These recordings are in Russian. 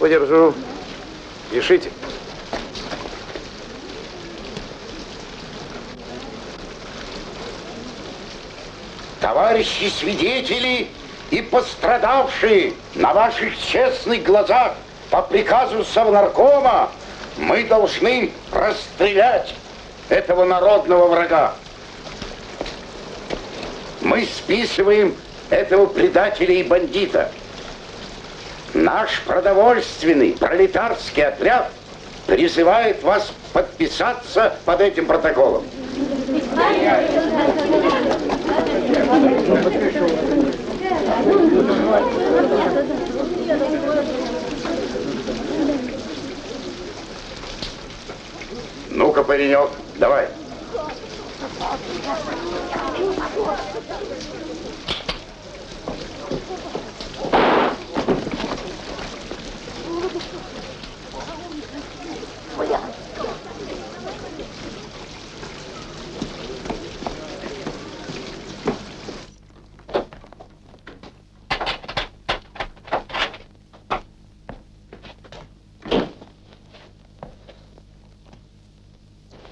подержу. Пишите. Товарищи свидетели и пострадавшие на ваших честных глазах по приказу Совнаркома мы должны расстрелять этого народного врага. Мы списываем этого предателя и бандита. Наш продовольственный пролетарский отряд призывает вас подписаться под этим протоколом. Ну-ка, паренек, давай.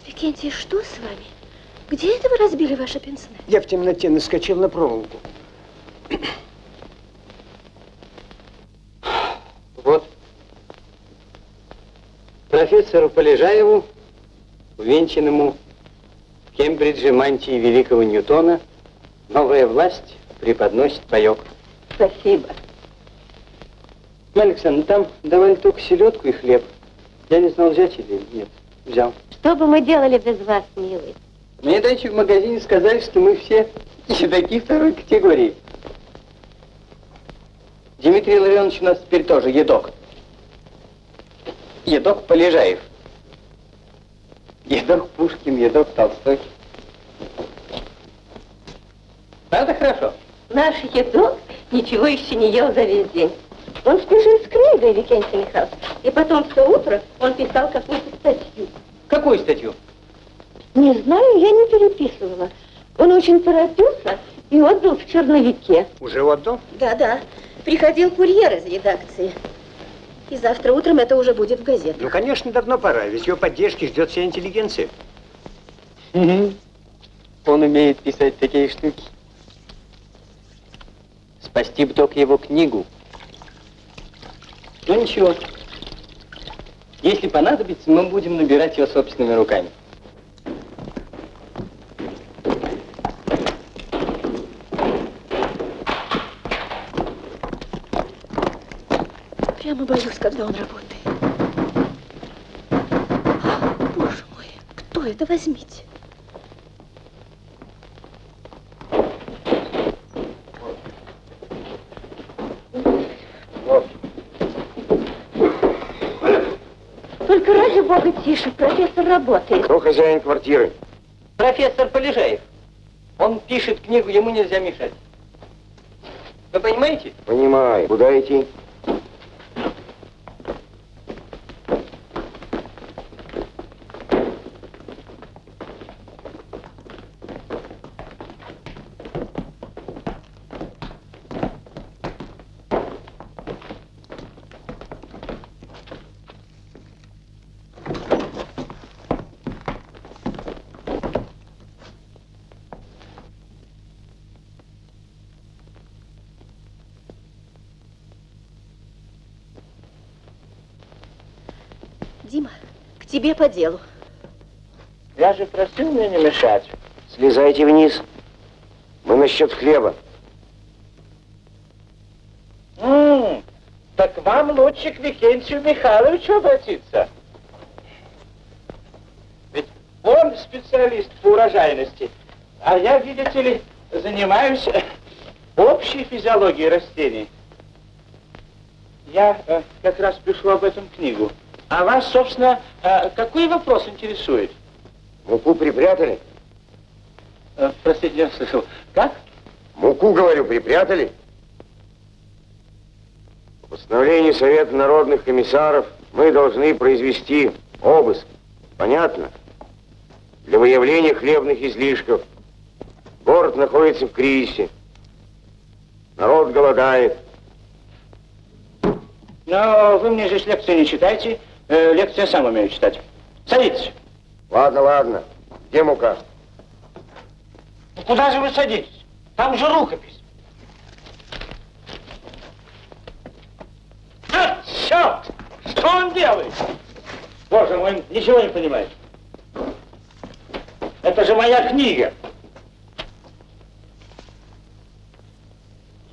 Викентий, что с вами? Где это вы разбили ваше пенсне? Я в темноте наскочил на проволоку. Вот. Профессору Полежаеву, увенчанному в Кембридже мантии великого Ньютона, новая власть преподносит паек. Спасибо. Александр, там давали только селедку и хлеб. Я не знал, взять или нет. Взял. Что бы мы делали без вас, милый? Мне дальше в магазине сказали, что мы все едоки второй категории. Дмитрий Ларионович у нас теперь тоже едок. Едок Полежаев. Едок Пушкин, едок Толстой. Правда хорошо? Наш едок ничего еще не ел за весь день. Он спешит с книгой, Викентий Михайлович. И потом все утро он писал какую-то статью. Какую статью? Не знаю, я не переписывала. Он очень торопился и отдал в черновике. Уже отдал? Да-да. Приходил курьер из редакции. И завтра утром это уже будет в газетах. Ну, конечно, давно пора, ведь его поддержки ждет вся интеллигенция. Угу. Он умеет писать такие штуки. Спасти бы только его книгу. Ну ничего. Если понадобится, мы будем набирать ее собственными руками. Прямо боюсь, когда он работает. А, Боже мой, кто это? Возьмите. Только ради бога тише, профессор работает. Кто хозяин квартиры? Профессор Полежаев. Он пишет книгу, ему нельзя мешать. Вы понимаете? Понимаю. Куда идти? Тебе по делу. Я же просил мне не мешать. Слезайте вниз. Мы насчет хлеба. М, так вам лучше к Викентию Михайловичу обратиться. Ведь он специалист по урожайности, а я, видите ли, занимаюсь э, общей физиологией растений. Я э, как раз пишу об этом книгу. А вас, собственно, э, какой вопрос интересует? Муку припрятали? Э, простите, я слышал. Как? Муку, говорю, припрятали? По постановлению Совета народных комиссаров мы должны произвести обыск. Понятно? Для выявления хлебных излишков. Город находится в кризисе. Народ голодает. Но вы мне здесь лекции не читайте. Э, лекции я сам умею читать. Садитесь. Ладно, ладно. Где мука? Ну, Куда же вы садитесь? Там же рукопись. А, черт! Что он делает? Боже мой, ничего не понимает. Это же моя книга.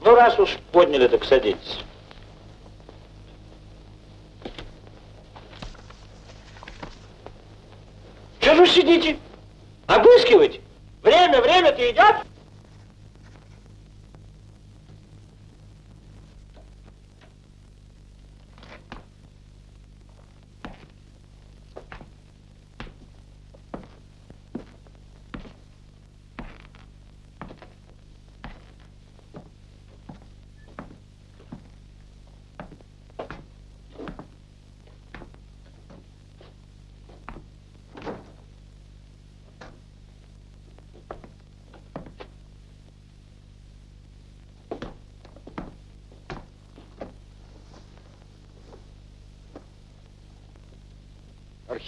Ну, раз уж подняли, так садитесь. Что же вы сидите? Обыскиваете? Время, время-то идет.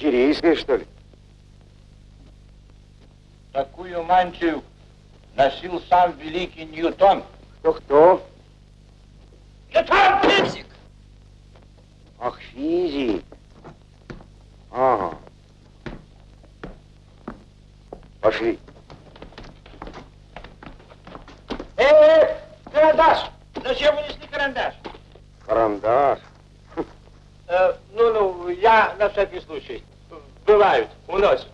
Архиерейская, что ли? Такую мантию носил сам великий Ньютон. Кто-кто? Ньютон физик! Ах, физик. Ага. Пошли. Э, карандаш! Зачем вы несли карандаш? Карандаш. Э, ну, ну, я на всякий случай. Бывают, уносят.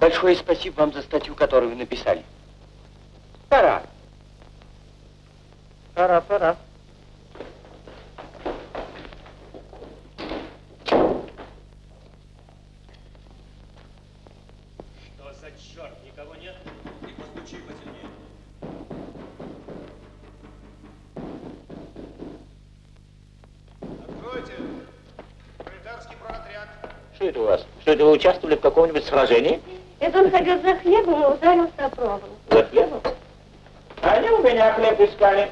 Большое спасибо вам за статью, которую вы написали. Пора. Пора, пора. Это вы участвовали в каком-нибудь сражении? Это он ходил за хлебом и ударился о проволоку. За хлебом? Они у меня хлеб искали.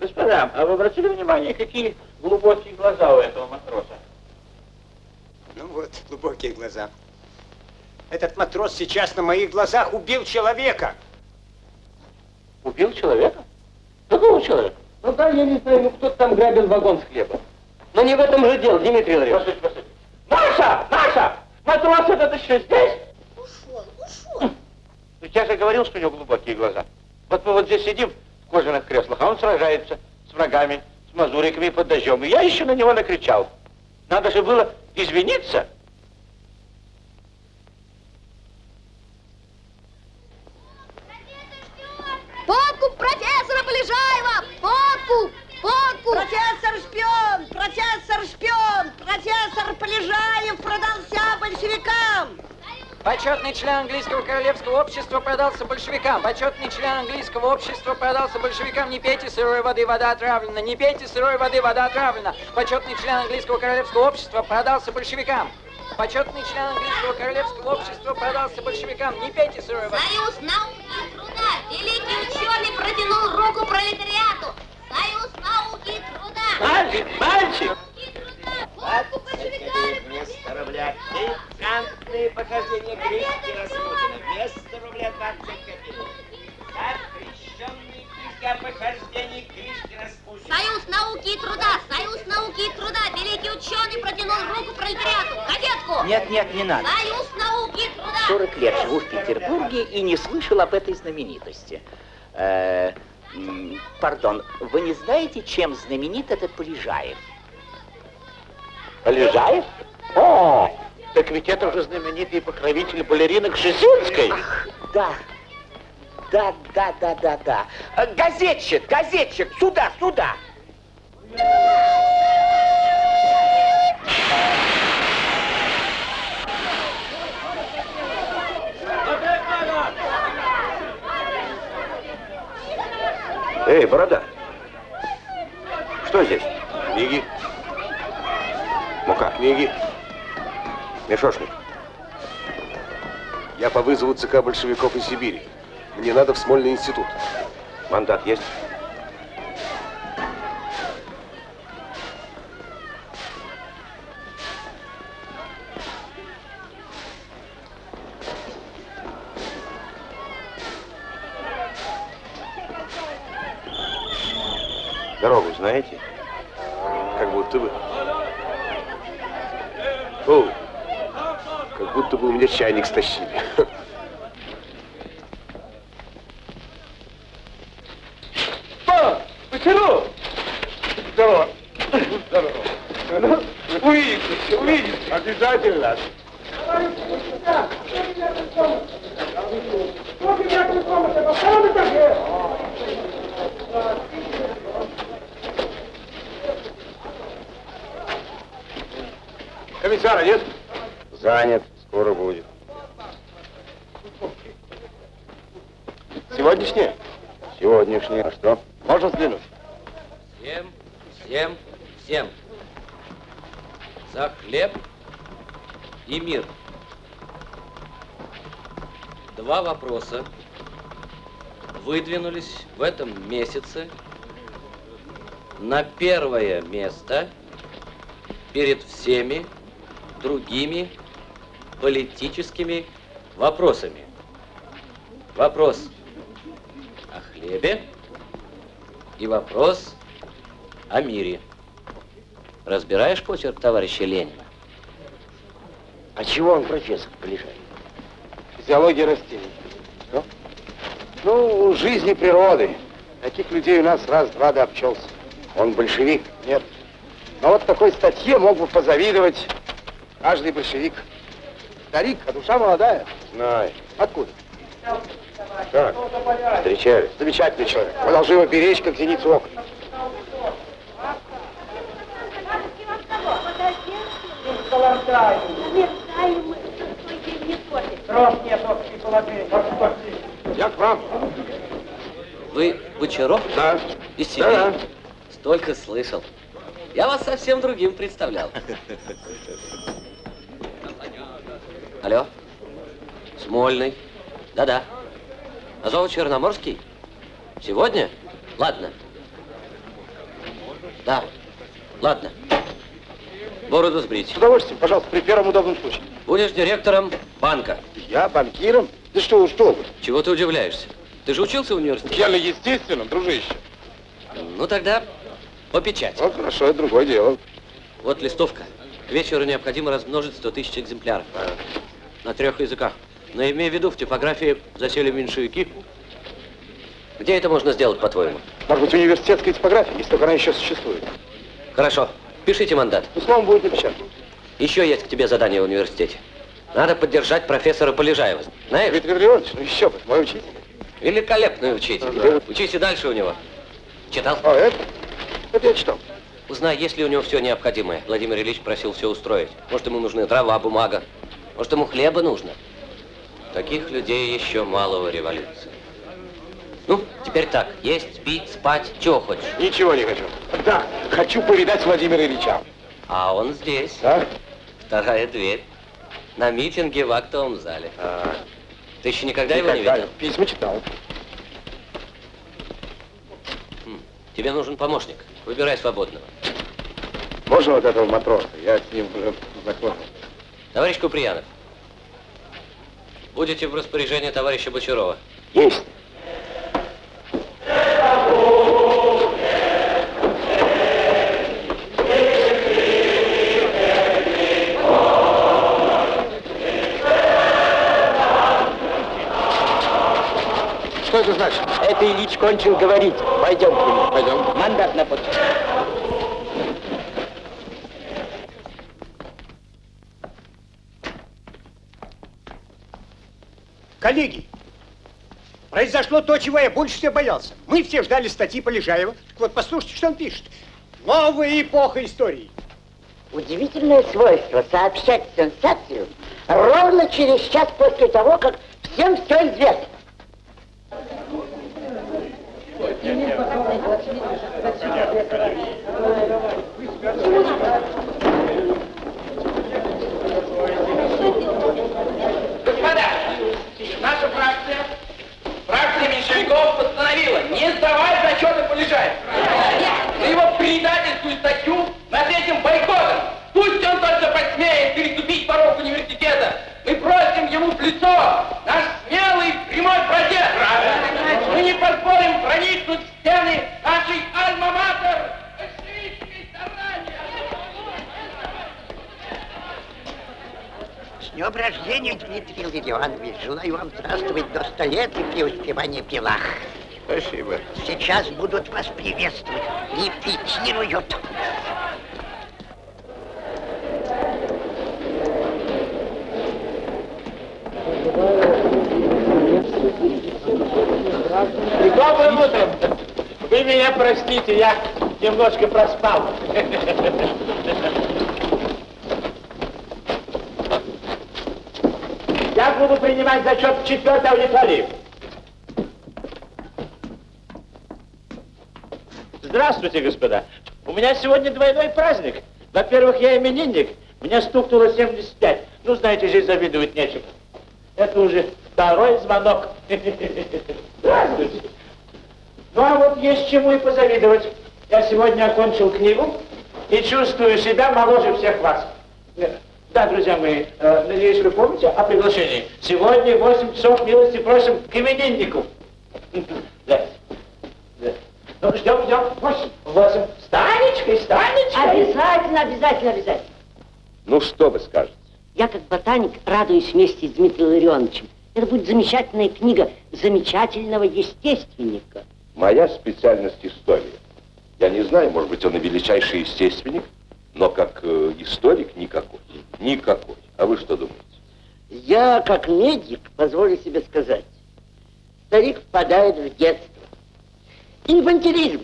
Господа, а вы обратили внимание, какие глубокие глаза у этого матроса? Ну вот, глубокие глаза. Этот матрос сейчас на моих глазах убил человека. Убил человека? Какого человека? Ну да, я не знаю, ну кто-то там грабил вагон с хлебом. Но не в этом же дело, Дмитрий Андреевич. Послушайте, послушайте. Маша! Маша! Матрос этот еще здесь? Ушел, ушел. Ну, я же говорил, что у него глубокие глаза. Вот мы вот здесь сидим в кожаных креслах, а он сражается с врагами, с мазуриками под дождем. И я еще на него накричал. Надо же было извиниться. Подкуп профессора Полежаева! Подкуп! Подкуп! Профессор шпион! Профессор шпион! Профессор Полежаев продался большевикам! Почетный член английского королевского общества продался большевикам. Почетный член английского общества продался большевикам. Не пейте сырой воды, вода отравлена. Не пейте сырой воды, вода отравлена. Почетный член английского королевского общества продался большевикам. Почетный член английского королевского общества продался большевикам. Не пейте сырой воды. Союз науки и труда. Великий ученый протянул руку пролетариату. Союз науки и труда. Мальчик, мальчик! Науки и труда. Водку большевиками Вместо рубля пикантные похождения Гришки Распутина. Вместо рубля 20 копеек. Запрещенные книги о похождениях Гришки Распутина. Союз науки и труда, союз науки и труда. Великий ученый протянул руку пролетариату. Кадетку. Нет, нет, не надо. Союз науки и труда. 40 лет живу в Петербурге и не слышал об этой знаменитости. Э, м, пардон, вы не знаете, чем знаменит этот Полежаев? Полежаев? О, так ведь это же знаменитый покровитель балеринок Шесинской. Ах, да. Да, да, да, да, да. Э, Газетчик, газетчик, сюда, сюда. Эй, борода! Что здесь? Книги, Мука. книги. Мешошник. Я по вызову ЦК большевиков из Сибири. Мне надо в Смольный институт. Мандат есть? Дорогу знаете? Как будто бы. О, как будто бы у меня чайник стащили. О, почему? Здорово. Здорово. Ну, увидитесь, увидитесь. Обязательно. Комиссара нет? Занят. Скоро будет. Сегодняшнее? Сегодняшний. А что? Можно взглянуть? Всем, всем, всем. За хлеб и мир. Два вопроса выдвинулись в этом месяце на первое место перед всеми другими политическими вопросами. Вопрос о хлебе и вопрос о мире. Разбираешь почерк товарища Ленина? А чего он профессор Полежаев? Физиология растений. Что? Ну, жизни природы. Таких людей у нас раз-два да обчелся. Он большевик? Нет. Но вот такой статье мог бы позавидовать каждый большевик. Старик, а душа молодая. Знаю. Откуда? Как? Встречались. Замечательный человек. Мы должны его беречь, как зеницу ока. Я к вам. Вы Бочаров? Да. Из Сибири? Да. Столько слышал. Я вас совсем другим представлял. Алло? Смольный? Да-да. Азово-Черноморский? Сегодня? Ладно. Да. Ладно. Бороду сбрить. С удовольствием, пожалуйста, при первом удобном случае. Будешь директором банка. Я банкиром? Да что, что вы? Чего ты удивляешься? Ты же учился в университете? Я естественно, дружище. Ну тогда по печати. Вот хорошо, это другое дело. Вот листовка. К вечеру необходимо размножить 100 тысяч экземпляров. На трех языках. Но имей в виду, в типографии засели меньшевики. Где это можно сделать, по-твоему? Может быть, университетская типография, если только она еще существует. Хорошо. Пишите мандат. Ну, словом, будет напечатано. Еще есть к тебе задание в университете. Надо поддержать профессора Полежаева. Знаешь? Дмитрий Григорьевич, ну еще бы, мой учитель. Великолепный учитель. Учись и дальше у него. Читал? А, это? Это я читал. Узнай, есть ли у него все необходимое. Владимир Ильич просил все устроить. Может, ему нужны дрова, бумага. Может, ему хлеба нужно. Таких людей еще мало в революции. Ну, теперь так. Есть, пить, спать, чего хочешь? Ничего не хочу. Да, хочу повидать Владимира Ильича. А он здесь. А? Вторая дверь. На митинге в актовом зале. А, Ты еще никогда, его не никогда. видел? Письма читал. Тебе нужен помощник. Выбирай свободного. Можно вот этого матроса? Я с ним уже знаком. Товарищ Куприянов, будете в распоряжении товарища Бочарова. Есть. Что это значит? Это Ильич кончил говорить. Пойдем к нему. Пойдем. Мандат на подпись. Коллеги, произошло то, чего я больше всего боялся. Мы все ждали статьи Полежаева. Так вот, послушайте, что он пишет. Новая эпоха истории. Удивительное свойство сообщать сенсацию ровно через час после того, как всем все известно. Господа, наша фракция, меньшевиков постановила не сдавать зачеты Полежаева. За его предательскую статью над этим бойкотом. Пусть он только посмеет переступить порог университета. Мы просим ему в лицо наш смелый прямой протест. Мы не позволим проникнуть в стены нашей альма-матер. Днем рождения, Дмитрий Леонович. Желаю вам здравствовать до ста лет и преуспевания в делах. Спасибо. Сейчас будут вас приветствовать. Репетируют. И добрым утром. Вы меня простите, я немножко проспал. Я буду принимать зачет в четвертой аудитории. Здравствуйте, господа. У меня сегодня двойной праздник. Во-первых, я именинник. Мне стукнуло 75. Ну, знаете, здесь завидовать нечего. Это уже второй звонок. Здравствуйте. Ну, а вот есть чему и позавидовать. Я сегодня окончил книгу и чувствую себя моложе всех вас. Да, друзья мои, э, надеюсь, вы помните о приглашении. Сегодня в 8 часов милости просим к имениннику. Да. Да. Ну, ждем, ждем. Восемь. Восемь. Станечкой, Станечкой. Обязательно, обязательно, обязательно. Ну, что вы скажете? Я, как ботаник, радуюсь вместе с Дмитрием Ларионовичем. Это будет замечательная книга замечательного естественника. Моя специальность история. Я не знаю, может быть, он и величайший естественник, но как э, историк никакой. Никакой. А вы что думаете? Я, как медик, позволю себе сказать, старик впадает в детство. Инфантилизм.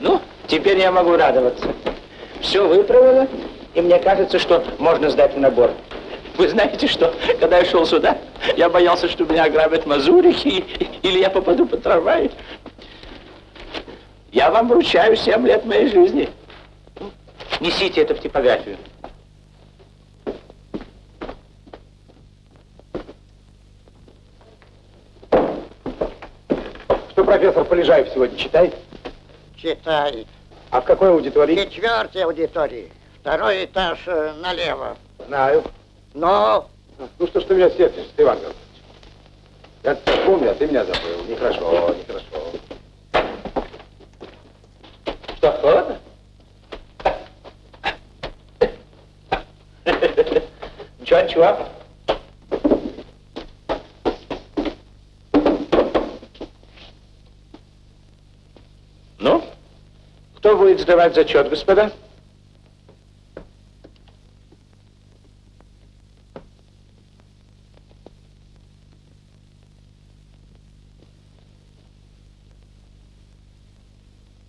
Ну, теперь я могу радоваться. Все выправлено, и мне кажется, что можно сдать в набор. Вы знаете что, когда я шел сюда, я боялся, что меня ограбят мазурики, или я попаду под трамвай. Я вам вручаю 7 лет моей жизни. Несите это в типографию. Что профессор Полежаев сегодня читает? Читает. А в какой аудитории? Четвертой аудитории. Второй этаж э, налево. Знаю. Но Ну что ж ты меня сердишься, Иван Гаврилович? Я помню, а ты меня забыл. Нехорошо, нехорошо. Что, холодно? Ничего, ничего. Ну, кто будет сдавать зачет, господа?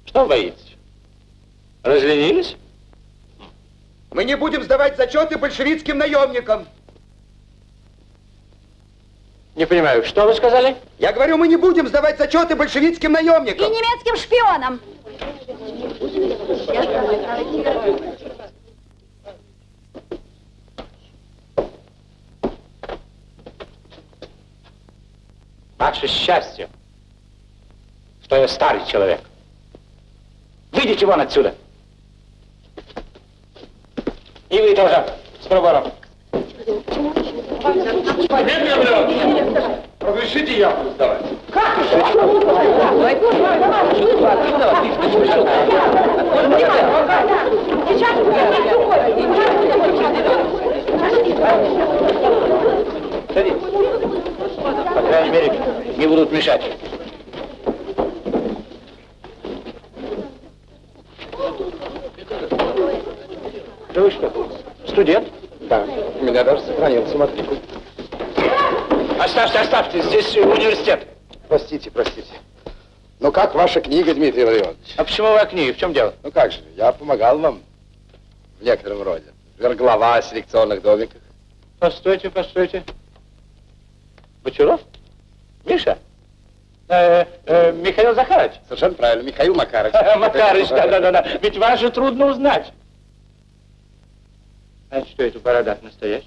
Что боитесь? Разленились? Мы не будем сдавать зачеты большевистским наемникам. Не понимаю, что вы сказали? Я говорю, мы не будем сдавать зачеты большевистским И наемникам. немецким шпионам. Ваше счастье, что я старый человек. Выйдите вон отсюда. И вы тоже, с пробором. Разрешите я буду сдавать? По крайней мере, не будут мешать. Да вы что, студент? Да, у меня даже сохранился матрикул. Оставьте, оставьте, здесь университет. Простите, простите. Ну как ваша книга, Дмитрий Владимирович? А почему вы о книге? В чем дело? Ну как же, я помогал вам в некотором роде. Верглава о селекционных домиках. Постойте, постойте. Бочаров? Миша? Э, э, Михаил Захарович? Совершенно правильно, Михаил Макарович. Макарыч, да-да-да. Ведь вас же трудно узнать. А что это борода настоящая?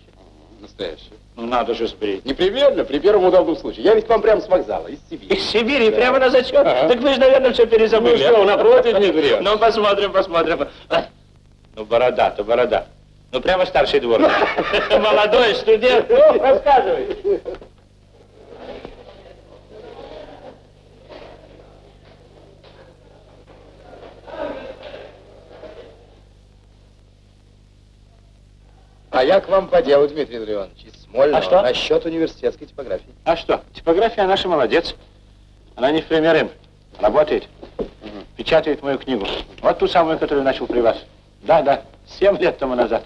Настоящий. Ну, надо же сбрить. Непременно, при первом удобном случае. Я ведь к вам прямо с вокзала, из Сибири. Из Сибири, Да. прямо на зачет? Ага. Так вы же, наверное, все перезабыли. Ну что, напротив, Дмитрий Иванович. Ну, посмотрим, посмотрим. Ну, борода-то, борода. Ну, прямо старший двор. Молодой студент. Ну, рассказывай. А я к вам по делу, Дмитрий Андреевич, из Смольного, А что? насчет университетской типографии. А что? Типография наша молодец. Она не в пример им. Работает. Печатает мою книгу. Вот ту самую, которую начал при вас. Да, да. Семь лет тому назад.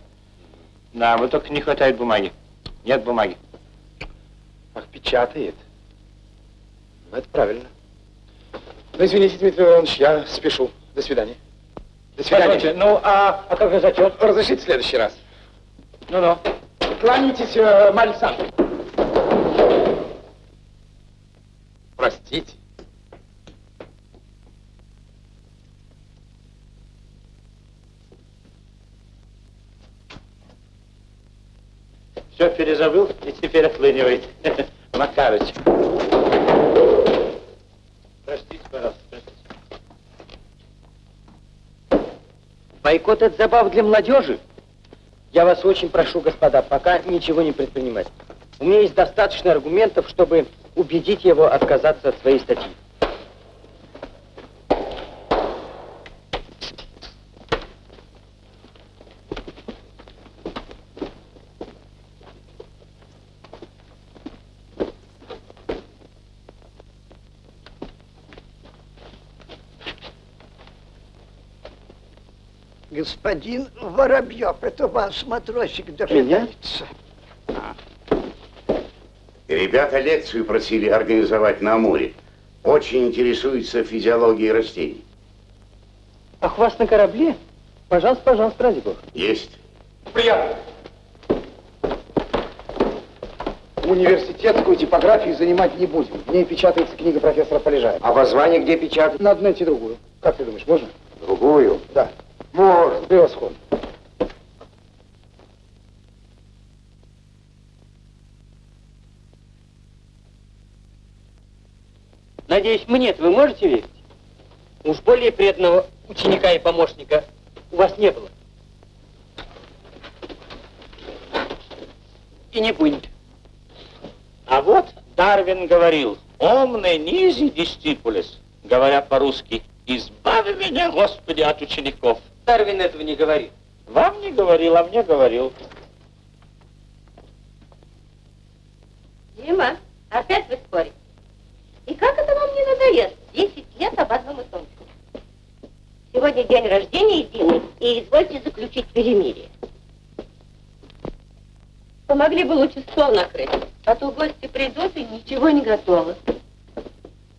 Да, вот только не хватает бумаги. Нет бумаги. Ах, печатает. Ну, это правильно. Ну, извините, Дмитрий Иванович, я спешу. До свидания. До свидания. Позвольте, ну, а, а как же зачет? Разрешите в следующий раз. Ну-ну. Кланяйтесь, э, Марья Александровна. Простите. Все перезабыл и теперь отлынивает. Макарыч. Простите, пожалуйста, простите. Бойкот – это забав для молодежи. Я вас очень прошу, господа, пока ничего не предпринимать. У меня есть достаточно аргументов, чтобы убедить его отказаться от своей статьи. Господин Воробьев, это ваш матросик дожидается. Ребята лекцию просили организовать на Амуре. Очень интересуются физиологией растений. Ах, вас на корабле? Пожалуйста, пожалуйста, ради бога. Есть. Приятно. Университетскую типографию занимать не будем. В ней печатается книга профессора Полежаева. А воззвание где печатать? Надо найти другую. Как ты думаешь, можно? Другую? Превосходно. Надеюсь, мне вы можете верить? Уж более преданного ученика и помощника у вас не было. И не будет. А вот Дарвин говорил, «Омне низи дистипулес», говоря по-русски, «Избави меня, Господи, от учеников». Дарвин этого не говорит. Вам не говорил, а мне говорил. Дима, опять вы спорите. И как это вам не надоест? Десять лет об одном и том же. Сегодня день рождения Дины, и извольте заключить перемирие. Помогли бы лучше стол накрыть, а то гости придут и ничего не готово.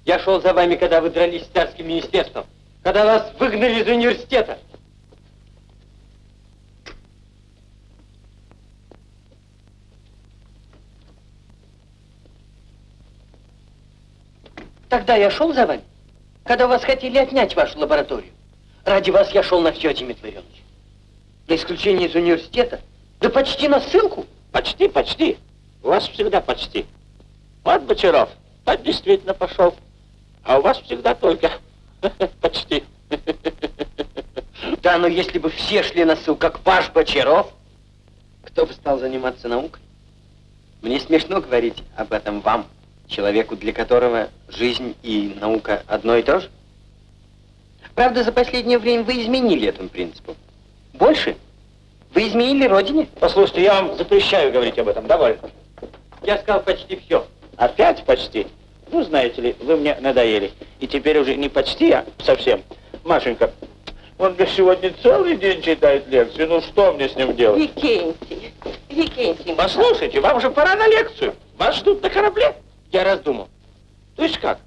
Я шел за вами, когда вы дрались с царским министерством, когда вас выгнали из университета. Тогда я шел за вами, когда вас хотели отнять вашу лабораторию. Ради вас я шел на все, Дмитрий Ларионович. На исключение из университета, да почти на ссылку. Почти, почти. У вас всегда почти. Вот Бочаров, тот действительно пошел. А у вас всегда только почти. Да, но если бы все шли на ссылку, как ваш Бочаров, кто бы стал заниматься наукой? Мне смешно говорить об этом вам, человеку, для которого жизнь и наука одно и то же. Правда, за последнее время вы изменили этому принципу. Больше? Вы изменили родине? Послушайте, я вам запрещаю говорить об этом. Довольно. Я сказал почти все. Опять почти? Ну, знаете ли, вы мне надоели. И теперь уже не почти, а совсем. Машенька, он мне сегодня целый день читает лекцию. Ну, что мне с ним делать? Викентий, Викентий. Послушайте, вам же пора на лекцию. Вас ждут на корабле. Я раздумал. То есть как?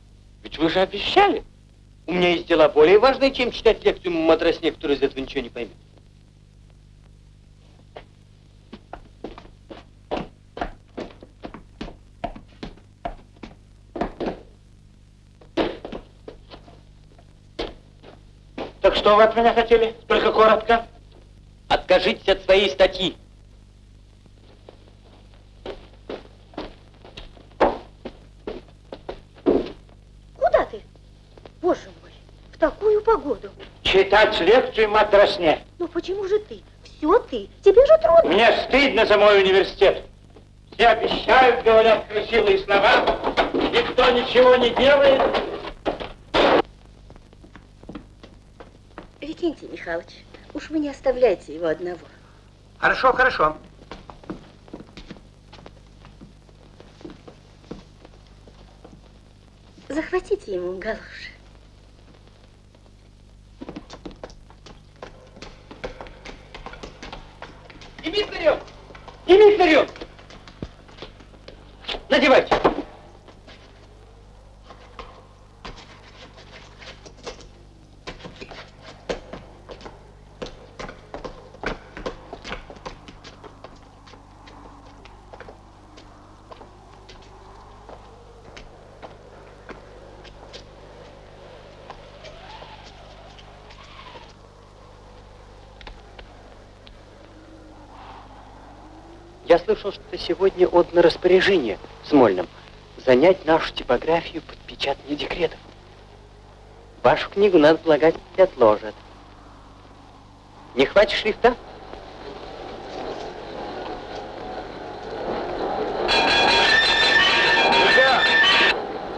Ведь вы же обещали. У меня есть дела более важные, чем читать лекцию матросне, который из этого ничего не поймет. Так что вы от меня хотели? Только коротко. Откажитесь от своей статьи. Боже мой, в такую погоду. Читать лекцию матросне. Ну почему же ты? Все ты. Тебе же трудно. Мне стыдно за мой университет. Все обещают, говорят красивые слова. Никто ничего не делает. Викентий Михайлович, уж вы не оставляйте его одного. Хорошо, хорошо. Захватите ему галоши. Дмитриев! Дмитриев! Надевайте. Слышал, что сегодня отдано распоряжение Смольным занять нашу типографию под печатание декретов. Вашу книгу, надо полагать, отложат. Не хватит шрифта? Нельзя!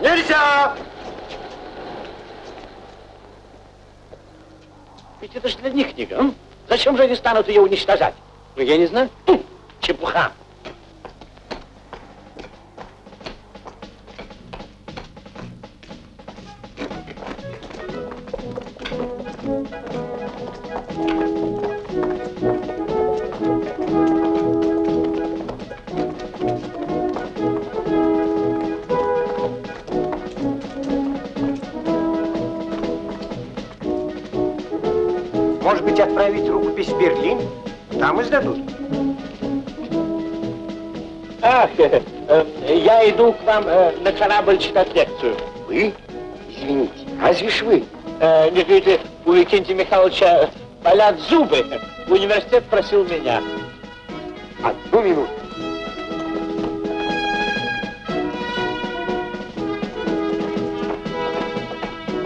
Нельзя! Ведь это же для них книга. м? Зачем же они станут ее уничтожать? Ну, я не знаю. Чепуха. Может быть, отправить рукопись в Берлин? Там издадут. Ах, э, э, я иду к вам э, на корабль читать лекцию. Вы? Извините, разве ж вы? Э, не видите, у Викентия Михайловича болят зубы. Университет просил меня. Одну минуту.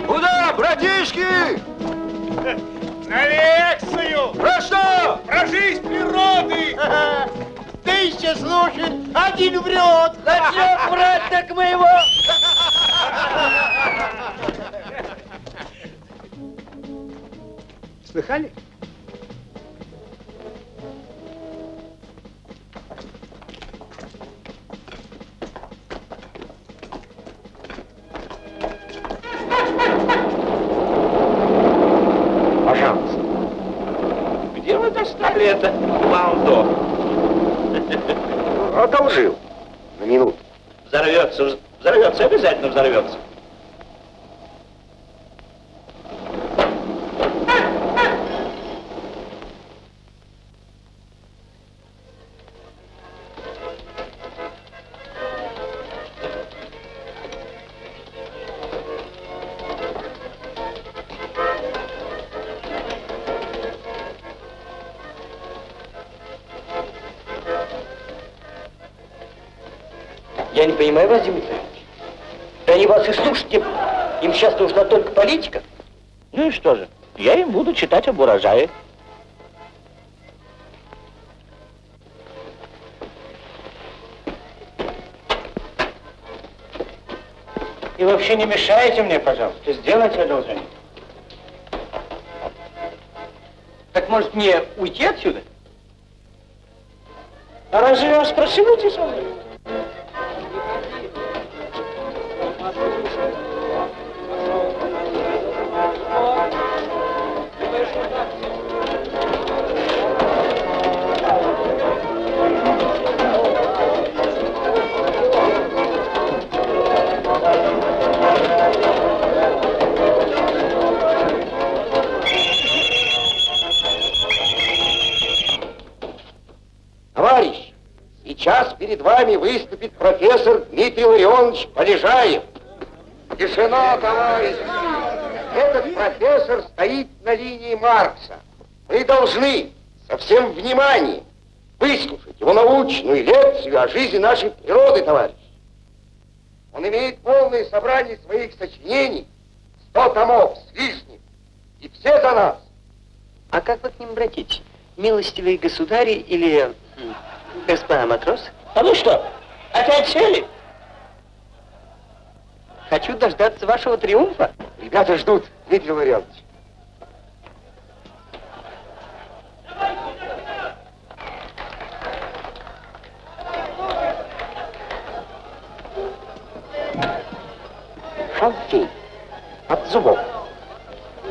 Куда, братишки? На лекцию! Про что? Про жизнь природы! Тысяча слушает, один врет! Зачем врать так мы его? Слыхали? Одолжил. На минуту. Взорвется, взорвется, обязательно взорвется. Я не понимаю вас, Дмитрий Ильич. Да они вас и слушать не будут. Им сейчас нужна только политика. Ну и что же? Я им буду читать об урожае. И вообще не мешайте мне, пожалуйста. Сделайте одолжение. Так может мне уйти отсюда? А разве я вас просил уйти со мной? Вами выступит профессор Дмитрий Ларионович Полежаев. Тишина, товарищи! Этот профессор стоит на линии Маркса. Вы должны со всем вниманием выслушать его научную лекцию о жизни нашей природы, товарищ. Он имеет полное собрание своих сочинений, сто томов с лишним, и все за нас. А как вы к ним обратитесь? Милостивые государи или господа матросы? А ну что, опять сели? Хочу дождаться вашего триумфа. Ребята ждут, Дмитрий Ларионович. Шалфей от зубов.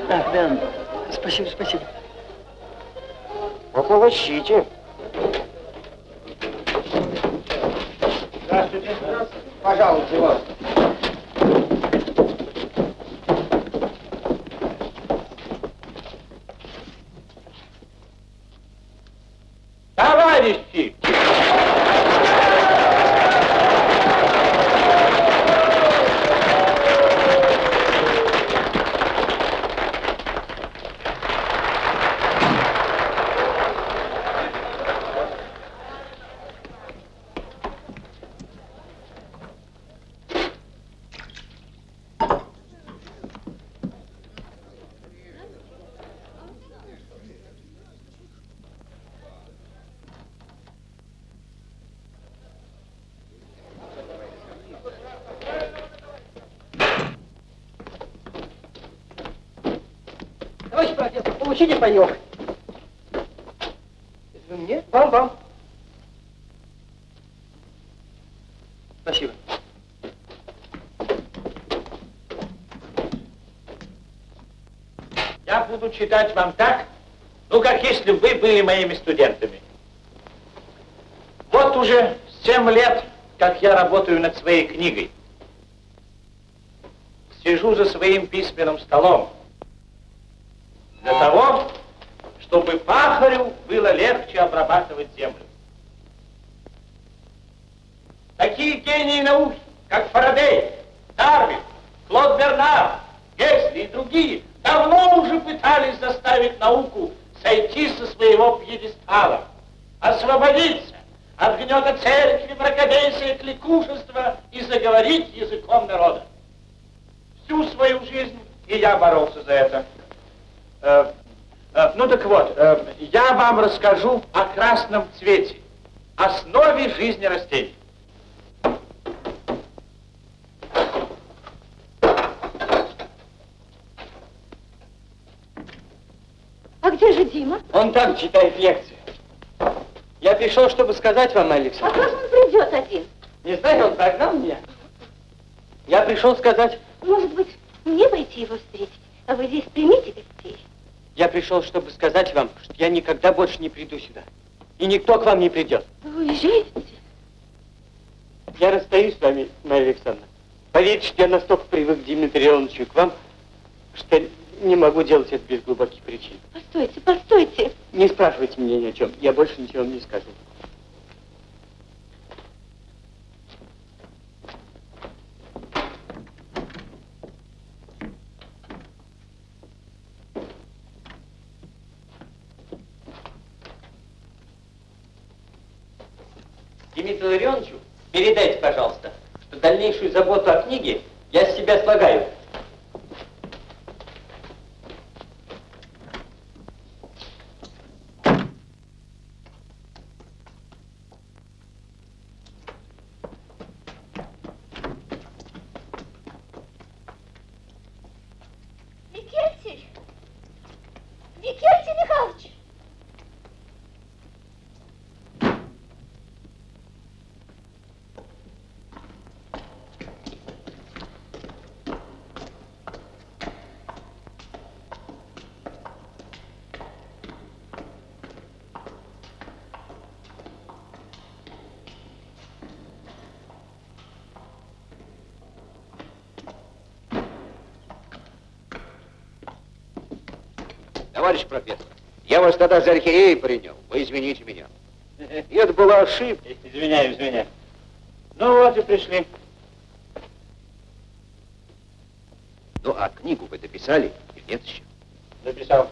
Ах, да. Спасибо, спасибо. Пополощите. Здравствуйте. Пожалуйста, вас. Получите. Это вы мне? Вам, вам. Спасибо. Я буду читать вам так, ну, как если вы были моими студентами. Вот уже семь лет, как я работаю над своей книгой. Сижу за своим письменным столом. Для того, чтобы пахарю было легче обрабатывать землю. Такие гении науки, как Фарадей, Дарвин, Клод Бернар, Гесли и другие, давно уже пытались заставить науку сойти со своего пьедестала, освободиться от гнета церкви, мракобесия, кликушества и заговорить языком народа. Всю свою жизнь и я боролся за это. Э, э, ну так вот, э, я вам расскажу о красном цвете, основе жизни растений. А где же Дима? Он там читает лекцию. Я пришел, чтобы сказать вам, А Александр. как он придет один? Не знаю, он прогнал меня. Я пришел сказать, Может быть, мне пойти его встретить, а вы здесь примите гостей? я пришел, чтобы сказать вам, что я никогда больше не приду сюда. И никто к вам не придет. Вы уезжаете? Я расстаюсь с вами, Марья Александровна. Поверьте, что я настолько привык к Дмитрию Ивановичу и к вам, что не могу делать это без глубоких причин. Постойте, постойте. Не спрашивайте меня ни о чем. Я больше ничего вам не скажу. Товарищ профессор, я вас тогда за архиерея принял. Вы извините меня. И это была ошибка. Извиняю, извиняю. Ну вот и пришли. Ну, а книгу вы дописали или нет еще? Написал.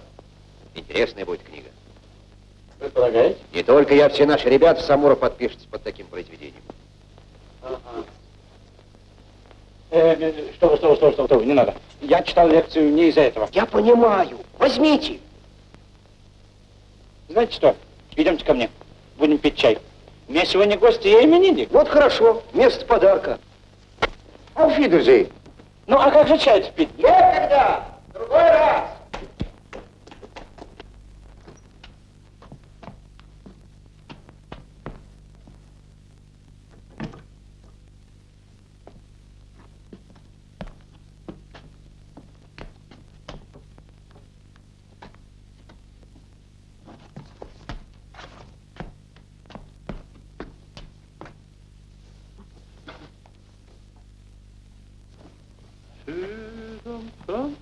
Интересная будет книга. Вы полагаете? Не только я, все наши ребята Самура подпишутся под таким произведением. Ага. Э, э, что что что что что не надо. Я читал лекцию не из-за этого. Я понимаю. Возьмите. Знаете что? Идемте ко мне. Будем пить чай. У меня сегодня гости, я именинник. Вот хорошо. Место подарка. Auf Wiedersehen. Ну, а как же чай пить? Ты там, там?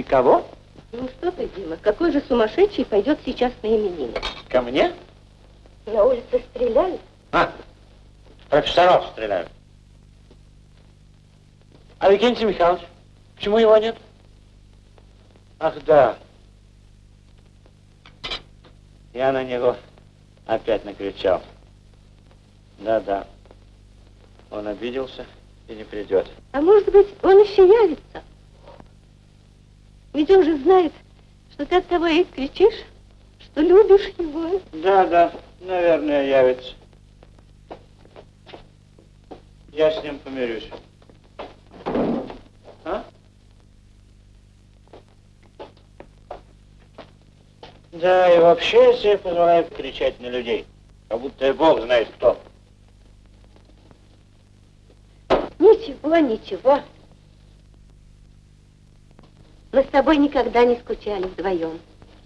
Никого? Ну что ты, Дима, какой же сумасшедший пойдет сейчас на именины? Ко мне? На улице стреляют? А, профессоров стреляют. А Викентий Михайлович? Почему его нет? Ах, да. Я на него опять накричал. Да-да. Он обиделся и не придет. А может быть, он еще явится? Ведь он же знает, что ты от того и кричишь, что любишь его. Да, да, наверное, явится. Я с ним помирюсь. А? Да, и вообще я себе позволяю кричать на людей, как будто я бог знает кто. Ничего, ничего. Тобой никогда не скучали вдвоем.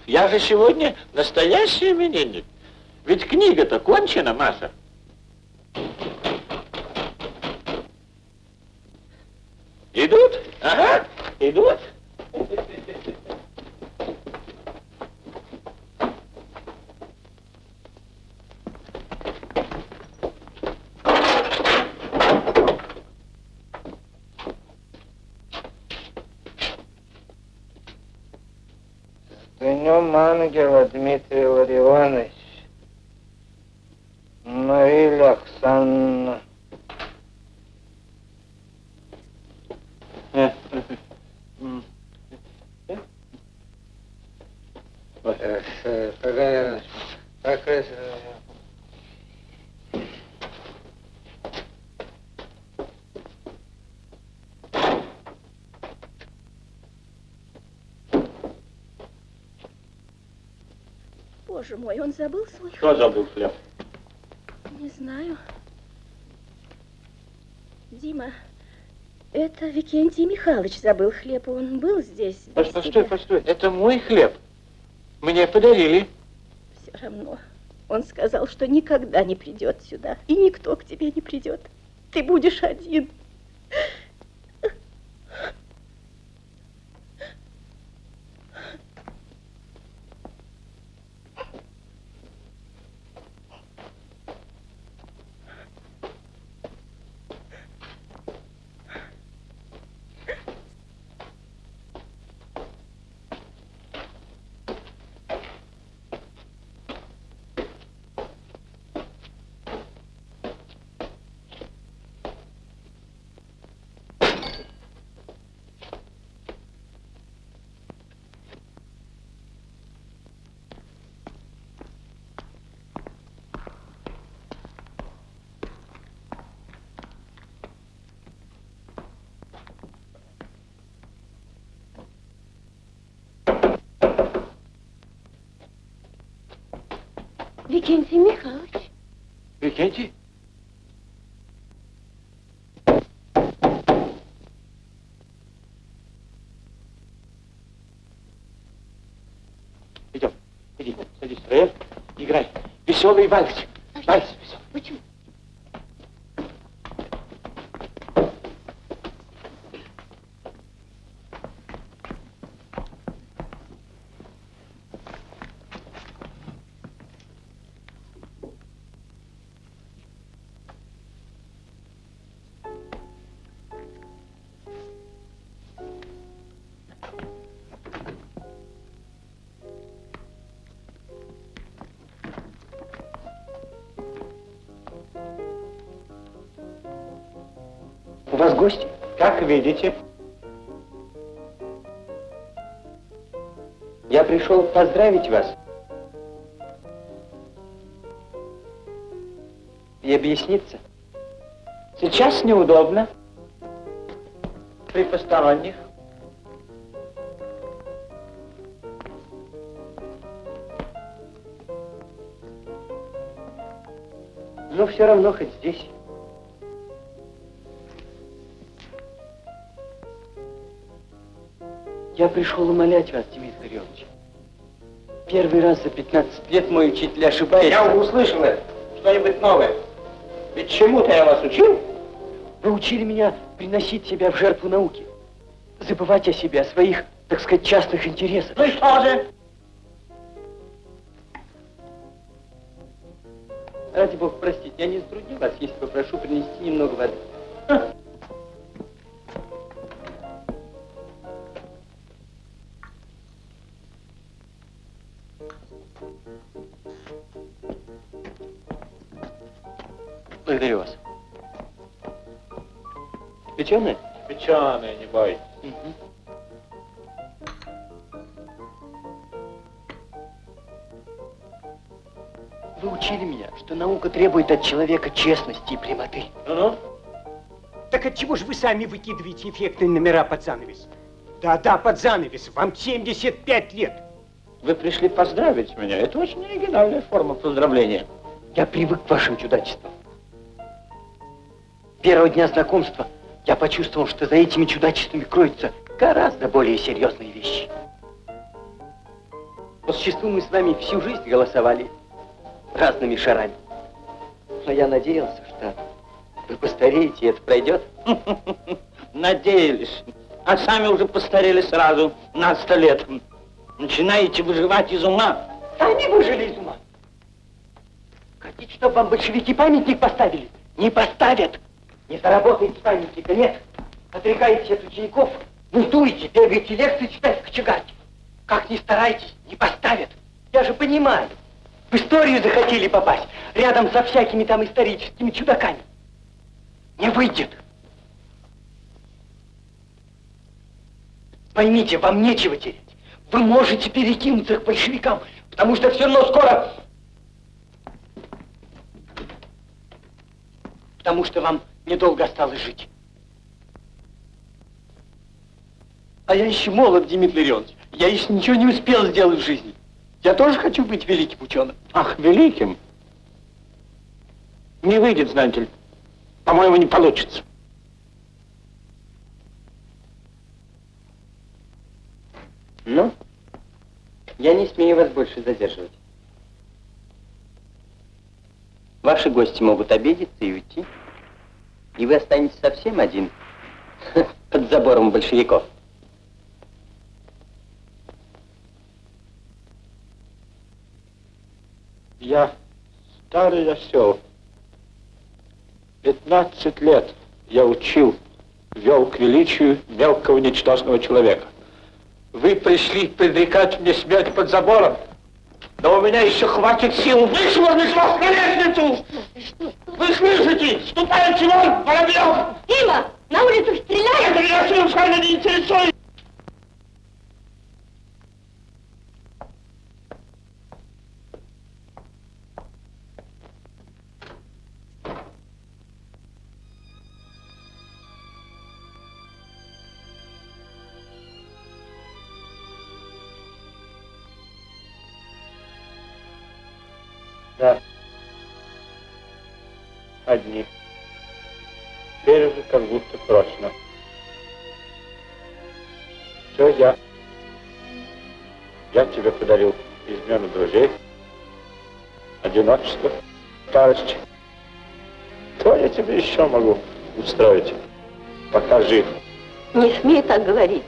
Я же сегодня настоящий именинник. Ведь книга-то кончена, Маша. Дмитрий Ларионович. Мария Оксана. Боже мой, он забыл свой Кто забыл хлеб? Не знаю. Дима, это Викентий Михайлович забыл хлеб. Он был здесь. Постой, тебя. постой, это мой хлеб. Мне подарили. Все равно. Он сказал, что никогда не придет сюда. И никто к тебе не придет. Ты будешь один. Викентий? Идем, иди, садись, рояль, играй. Веселый. Вальс видите. Я пришел поздравить вас. И объясниться. Сейчас неудобно. При посторонних. Но все равно хоть здесь. Я пришел умолять вас, Дмитрий Ильич. Первый раз за 15 лет мой учитель ошибается. Я услышал это. Что-нибудь новое. Ведь чему-то я вас учил. Вы учили меня приносить себя в жертву науки. Забывать о себе, о своих, так сказать, частных интересах. Ну и что же? Ради бога, простите, я не затрудню вас, если попрошу принести немного воды. Печеное? Печеное, не бойтесь. Вы учили меня, что наука требует от человека честности и прямоты. Ну-ну. Так от чего же вы сами выкидываете эффектные номера под занавес? Да-да, под занавес. Вам 75 лет. Вы пришли поздравить меня. Это очень оригинальная форма поздравления. Я привык к вашим чудачествам. Первого дня знакомства я почувствовал, что за этими чудачествами кроются гораздо более серьезные вещи. По существу мы с вами всю жизнь голосовали разными шарами. Но я надеялся, что вы постареете, и это пройдет. Надеялись. А сами уже постарели сразу на сто лет. Начинаете выживать из ума. Сами выжили из ума. Хотите, чтобы вам большевики памятник поставили? Не поставят. Не заработаете памятника, нет. Отрекаетесь от учеников, бунтуете, бегаете лекции читать в кочегарке. Как ни старайтесь, не поставят. Я же понимаю. В историю захотели попасть, рядом со всякими там историческими чудаками. Не выйдет. Поймите, вам нечего терять. Вы можете перекинуться к большевикам, потому что все равно скоро... Потому что вам недолго осталось жить. А я еще молод, Дмитрий Леонович. Я еще ничего не успел сделать в жизни. Я тоже хочу быть великим ученым. Ах, великим? Не выйдет, знаете ли. По-моему, не получится. Ну, я не смею вас больше задерживать. Ваши гости могут обидеться и уйти. И вы останетесь совсем один под забором большевиков. Я старый осел. 15 лет я учил, вел к величию мелкого ничтожного человека. Вы пришли предрекать мне смерть под забором, но у меня еще хватит сил вышвырнуть вас на лестницу! Вы слышите? Ступайте вон, Воробьев! Дима, на улицу стреляют! Это меня совершенно не интересует! Одиночество, старость. Что я тебе еще могу устроить, пока жив? Не смей так говорить.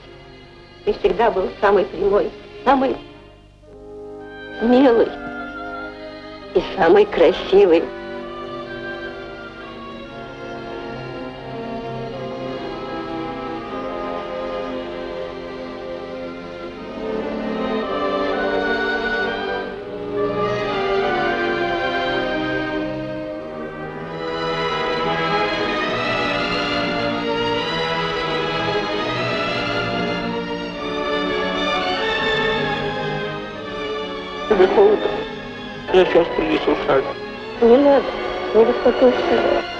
Ты всегда был самый прямой, самый милый и самый красивый. Я сейчас принесу шаль. Не надо, не беспокойся.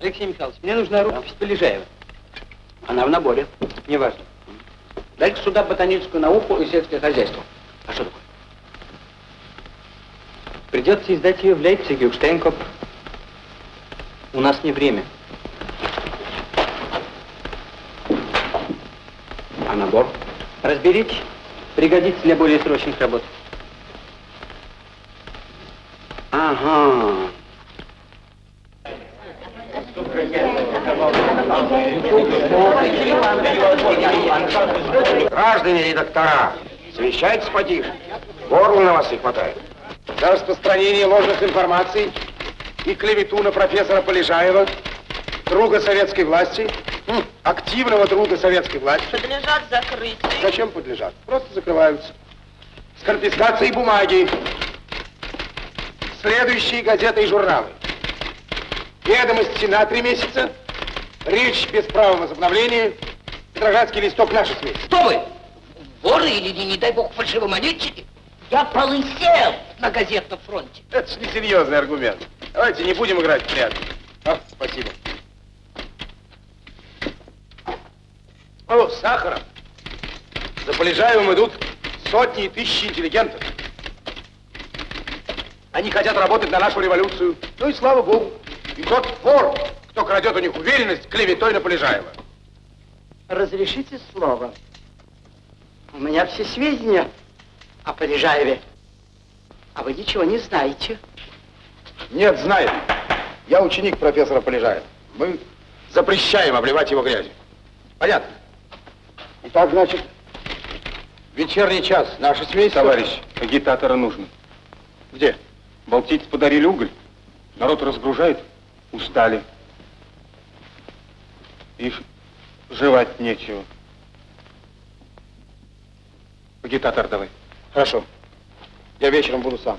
Алексей Михайлович, мне нужна рукопись Полежаева. Она в наборе. Неважно. Дайте сюда ботаническую науку и сельское хозяйство. А что такое? Придется издать ее в Лейпциге, у Штейнкоп. У нас не время. А набор? Разберитесь. Пригодится для более срочных работ. Ага. Граждане редактора, совещайтесь потише. Горло на вас не хватает. За распространение ложных информаций и клевету на профессора Полежаева, друга советской власти, м, активного друга советской власти. Подлежат закрытию. Зачем подлежат? Просто закрываются. С конфискацией бумаги. Следующие газеты и журналы. Ведомости на три месяца. Речь без права возобновления. Петроградский листок наши СМИ. Кто вы? Воры или, не, не дай бог, фальшивомонетчики? Я полысел на газетном фронте. Это ж несерьезный аргумент. Давайте не будем играть в прятки. А, спасибо. О, Сахаров. За Полежаевым идут сотни и тысячи интеллигентов. Они хотят работать на нашу революцию. Ну и слава богу. И тот вор, кто крадет у них уверенность, клеветой на Полежаева. Разрешите слово. У меня все сведения о Полежаеве. А вы ничего не знаете. Нет, знаем. Я ученик профессора Полежаева. Мы запрещаем обливать его грязью. Понятно? Итак, значит, Вечерний час. Наше семейство... Товарищ, агитатора нужно. Где? Балтийцы подарили уголь. Народ разгружает. Устали. И ж- жевать нечего. Агитатор давай. Хорошо. Я вечером буду сам.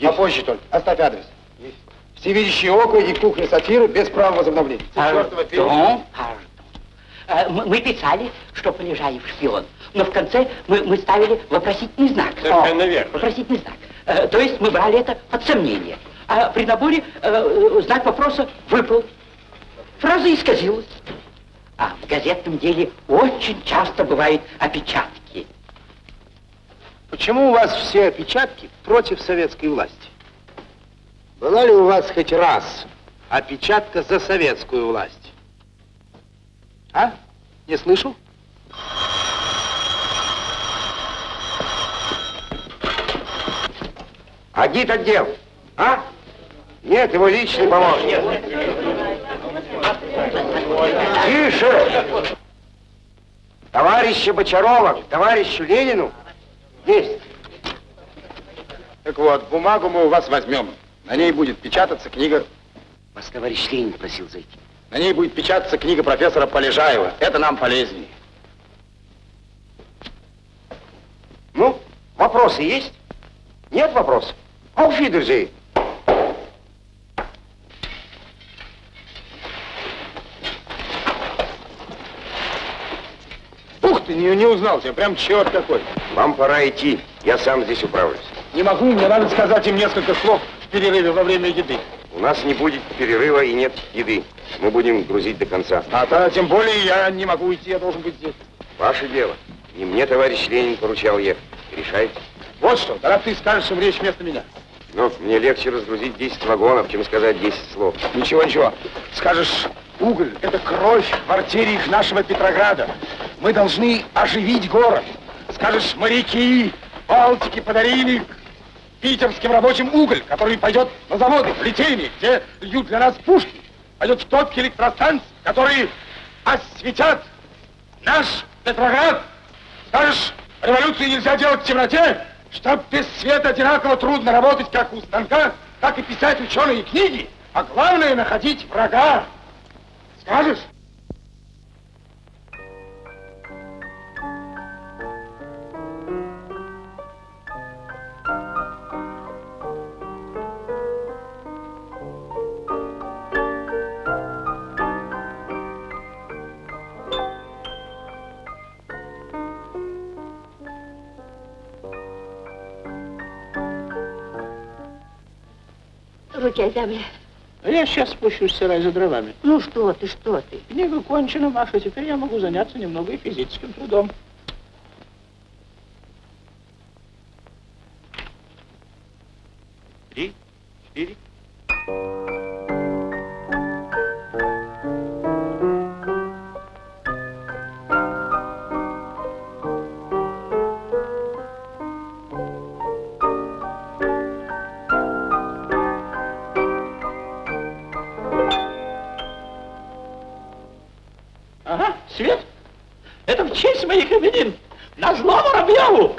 Попозже только. Оставь адрес. Всевидящие око и кухня сатиры без права возобновления. Пардон, пардон. Э, Мы писали, что Полежаев шпион, но в конце мы, мы ставили вопросительный знак. Совершенно верно. Вопросительный знак. Э, То есть мы брали это под сомнение. А при наборе э, знак вопроса выпал. Фраза исказилась. А в газетном деле очень часто бывают опечатки. Почему у вас все опечатки против советской власти? Была ли у вас хоть раз опечатка за советскую власть? А? Не слышал? Агит отдел. А? Нет, его личный помощник. Тише! Товарища Бочарова, товарищу Ленину. Есть. Так вот, бумагу мы у вас возьмем. На ней будет печататься книга... Вас товарищ Ленин просил зайти. На ней будет печататься книга профессора Полежаева. Это нам полезнее. Ну, вопросы есть? Нет вопросов? Auf Wiedersehen. Ух ты, не, не узнал тебя, прям черт какой. Вам пора идти, я сам здесь управлюсь. Не могу, мне надо сказать им несколько слов в перерыве во время еды. У нас не будет перерыва и нет еды. Мы будем грузить до конца. А то, тем более я не могу уйти, я должен быть здесь. Ваше дело. Не мне товарищ Ленин поручал ехать. Решайте. Вот что, тогда ты скажешь им речь вместо меня. Но мне легче разгрузить 10 вагонов, чем сказать 10 слов. Ничего, ничего. Скажешь, уголь – это кровь в артериях нашего Петрограда. Мы должны оживить город. Скажешь, моряки Балтики подарили питерским рабочим уголь, который пойдет на заводы, в литейные, где льют для нас пушки. Пойдет в топки электростанций, которые осветят наш Петроград. Скажешь, революцию нельзя делать в темноте, чтоб без света одинаково трудно работать как у станка, так и писать ученые книги, а главное находить врага. Скажешь? Руки о землю. А я сейчас спущусь в сарай за дровами. Ну что ты, что ты? Книга кончена, Маша. Теперь я могу заняться немного и физическим трудом. Три, четыре. Свет. Это в честь моих именин. На зло Воробьеву.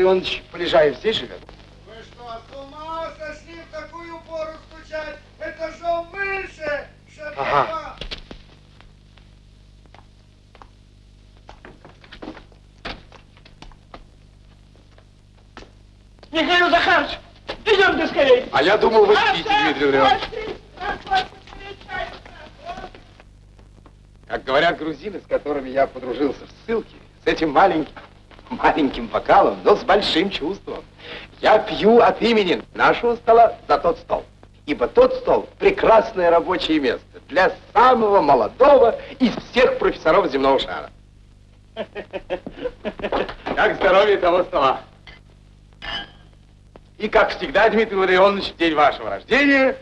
А Дмитрий Леонович Полежаев здесь живет? Вы что, с ума сошли в такую пору стучать? Это же мыши! Ага. Михаил Захарович, идемте скорее. А я думал, вы спите, Дмитрий Леонович. Как говорят грузины, с которыми я подружился в ссылке, с этим маленьким, маленьким бокалом, но с большим чувством, я пью от имени нашего стола за тот стол. Ибо тот стол – прекрасное рабочее место для самого молодого из всех профессоров земного шара. Как здоровье того стола. И, как всегда, Дмитрий Ларионович, в день вашего рождения,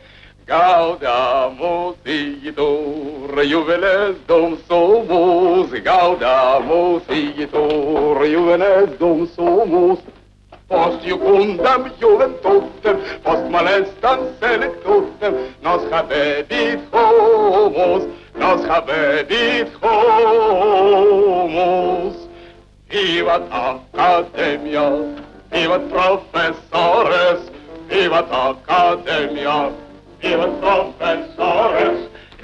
Gaudamus igitur, juvenes dum sumus, Gaudamus igitur, juvenes dum sumus, Post jucundam juventutem, post molestam selectutem, nos habebit homus, nos habebit homus. Vivat Academia, vivat professores, vivat Academia, vivat professores,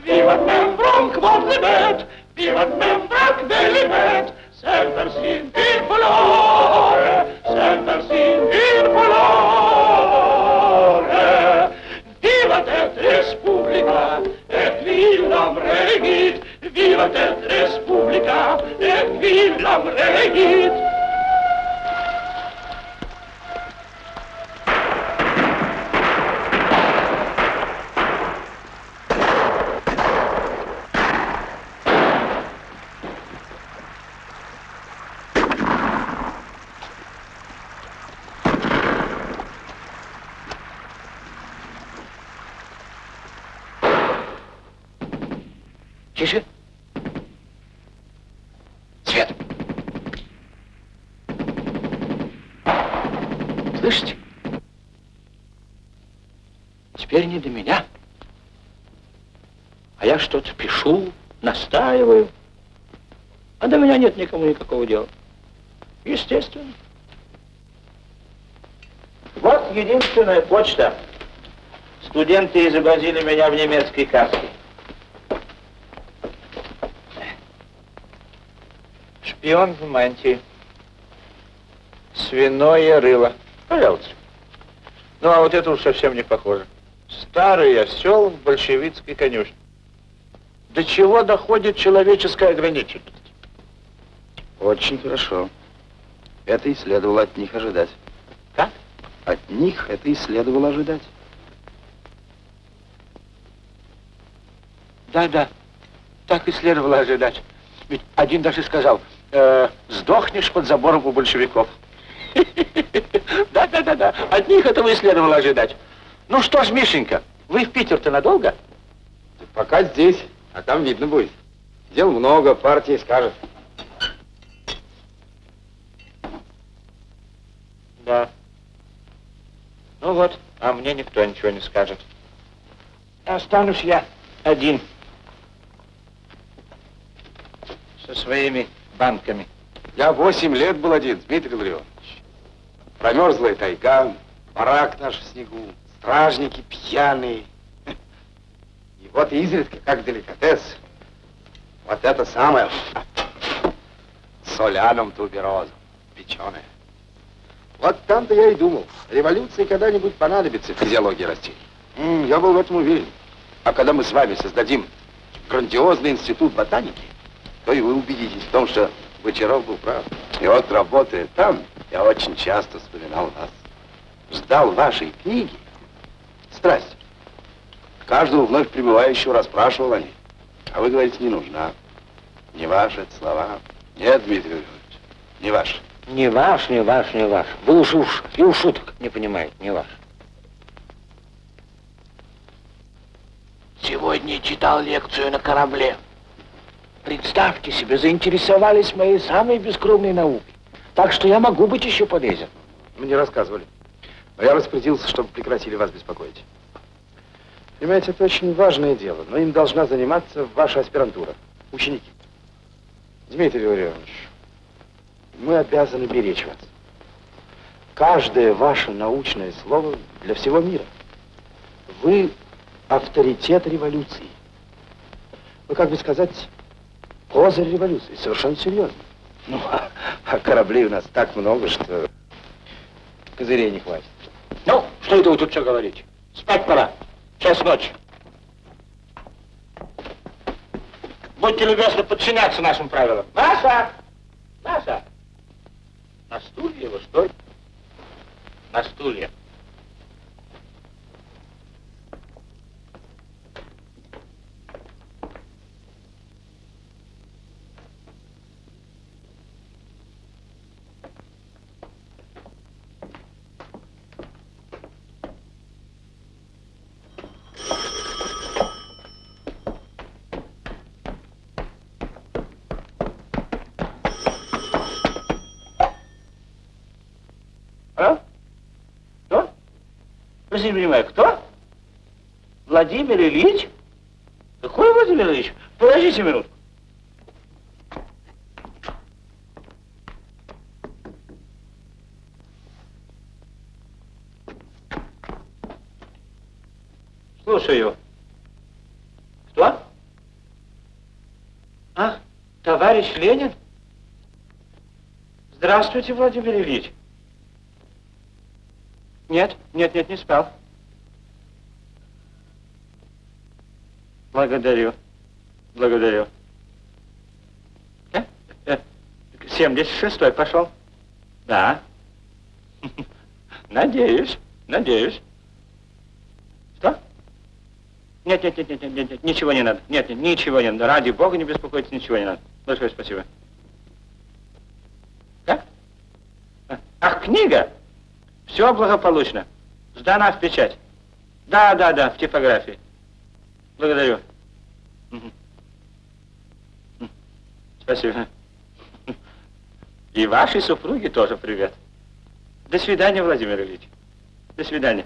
Пиво нам враг возлебет, пиво нам враг велебет, Сентер син ир фолоре, сентер син ир фолоре. Vivat et respublica, et villam regit, vivat et respublica, et villam regit. Теперь не до меня. А я что-то пишу, настаиваю. А до меня нет никому никакого дела. Естественно. Вот единственная почта. Студенты изобразили меня в немецкой каске. Шпион в мантии. Свиное рыло. Пожалуйста. Ну, а вот это уж совсем не похоже. Старый осел в большевистской конюшне. До чего доходит человеческая ограниченность? Очень хорошо. Это и следовало от них ожидать. Как? От них это и следовало ожидать. Да, да. Так и следовало ожидать. Ведь один даже сказал, э, сдохнешь под забором у большевиков. Да, да, да, да. От них этого и следовало ожидать. Ну что ж, Мишенька, вы в Питер-то надолго? Пока здесь, а там видно будет. Дел много, партия скажет. Да. Ну вот, а мне никто ничего не скажет. Останусь я один. Со своими банками. Я восемь лет был один, Дмитрий Ларионович. Промерзлая тайга, барак наш в снегу, стражники пьяные. И вот изредка, как деликатес, вот это самое соляном туберозом, печеное. Вот там-то я и думал, революция когда-нибудь понадобится физиологии растений. Я был в этом уверен. А когда мы с вами создадим грандиозный институт ботаники, то и вы убедитесь в том, что Бочаров был прав. И вот работая там, я очень часто вспоминал вас. Ждал вашей книги. Страсть. Каждого вновь прибывающего расспрашивал о ней. А вы говорите, не нужна. Не ваши это слова. Нет, Дмитрий Леонидович, не ваши. Не ваш, не ваш, не ваш. Вы уж уж и у шуток не понимаете, не ваш. Сегодня читал лекцию на корабле. Представьте себе, заинтересовались моей самой бескровной наукой. Так что я могу быть еще полезен. Мне рассказывали. Но я распорядился, чтобы прекратили вас беспокоить. Понимаете, это очень важное дело, но им должна заниматься ваша аспирантура, ученики. Дмитрий Владимирович, мы обязаны беречь вас. Каждое ваше научное слово для всего мира. Вы авторитет революции. Вы, как бы сказать, козырь революции, совершенно серьезно. Ну, а, а кораблей у нас так много, что козырей не хватит. Ну, что это вы тут все говорите? Спать пора. Час ночи. Будьте любезны подчиняться нашим правилам. Маша! Маша! На стулья его, что ли? На стулья. Понимаю, кто? Владимир Ильич? Какой Владимир Ильич? Подождите минутку. Слушаю. Кто? А, товарищ Ленин? Здравствуйте, Владимир Ильич. Нет, нет, нет, не спал. Благодарю. Благодарю. Э? Э, 76-й пошел? Да. Надеюсь, надеюсь. Что? Нет, нет, нет, нет, нет, нет, ничего не надо. Нет, нет, ничего не надо. Ради бога не беспокойтесь, ничего не надо. Большое спасибо. Как? А, Ах, книга? Все благополучно. Сдана в печать. Да, да, да, в типографии. Благодарю. Спасибо. И вашей супруге тоже привет. До свидания, Владимир Ильич. До свидания.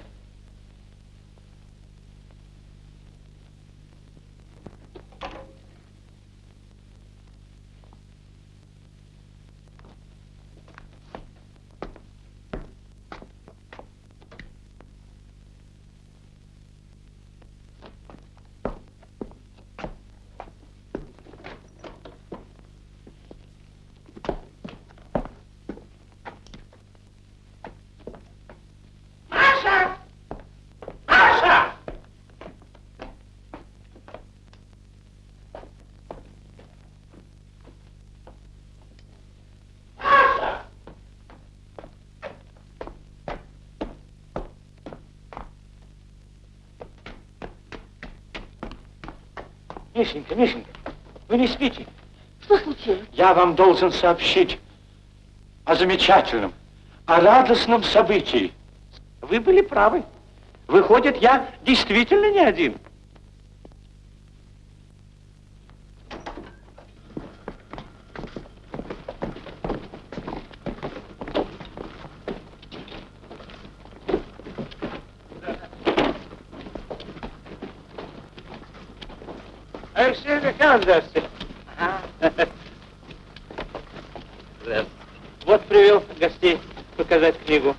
Мишенька, Мишенька, вы не спите? Что случилось? Я вам должен сообщить о замечательном, о радостном событии. Вы были правы. Выходит, я действительно не один. Здравствуйте. Здравствуйте. Вот привел гостей показать книгу.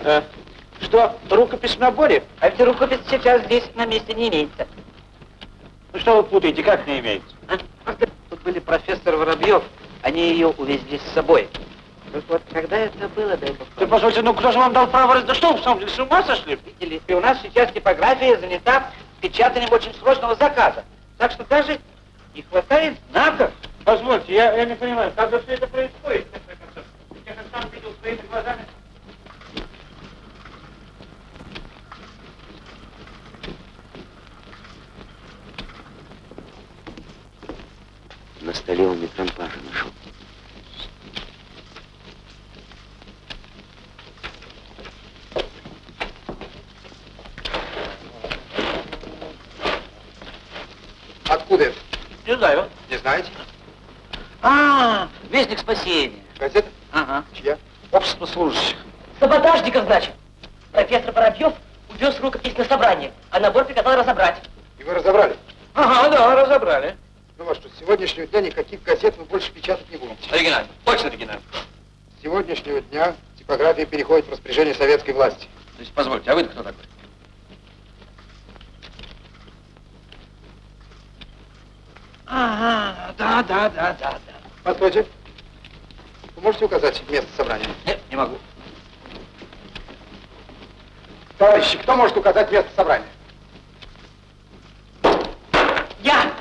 Э, что, рукопись в наборе? А ведь рукопись сейчас здесь на месте не имеется. Ну что вы путаете, как не имеется? Тут были профессор Воробьев, они ее увезли с собой. Так вот, когда это было, дай бог. Ты позвольте, ну кто же вам дал право... раз- Да что вы, в самом деле, с ума сошли? Видели, и у нас сейчас типография занята печатанием очень срочного заказа. Так что даже не хватает знаков. Позвольте, я, не понимаю, как же все это происходит, в конце концов? Я как сам видел своими глазами. На столе он микромпажа нашел. Откуда это? Не знаю. Не знаете? А, Вестник спасения. Газета? Ага. Чья? Общество служащих. Саботажников, значит. Профессор Воробьев увез рукопись на собрание, а набор приказал разобрать. И вы разобрали? Ага, да, разобрали. Ну вот что, с сегодняшнего дня никаких газет мы больше печатать не будем. Оригинально, очень оригинально. С сегодняшнего дня типография переходит в распоряжение советской власти. То есть, позвольте, а вы кто такой? Ага, да, да, да, да, да. Постойте. Вы можете указать место собрания? Нет, не могу. Товарищи, кто может указать место собрания? Я!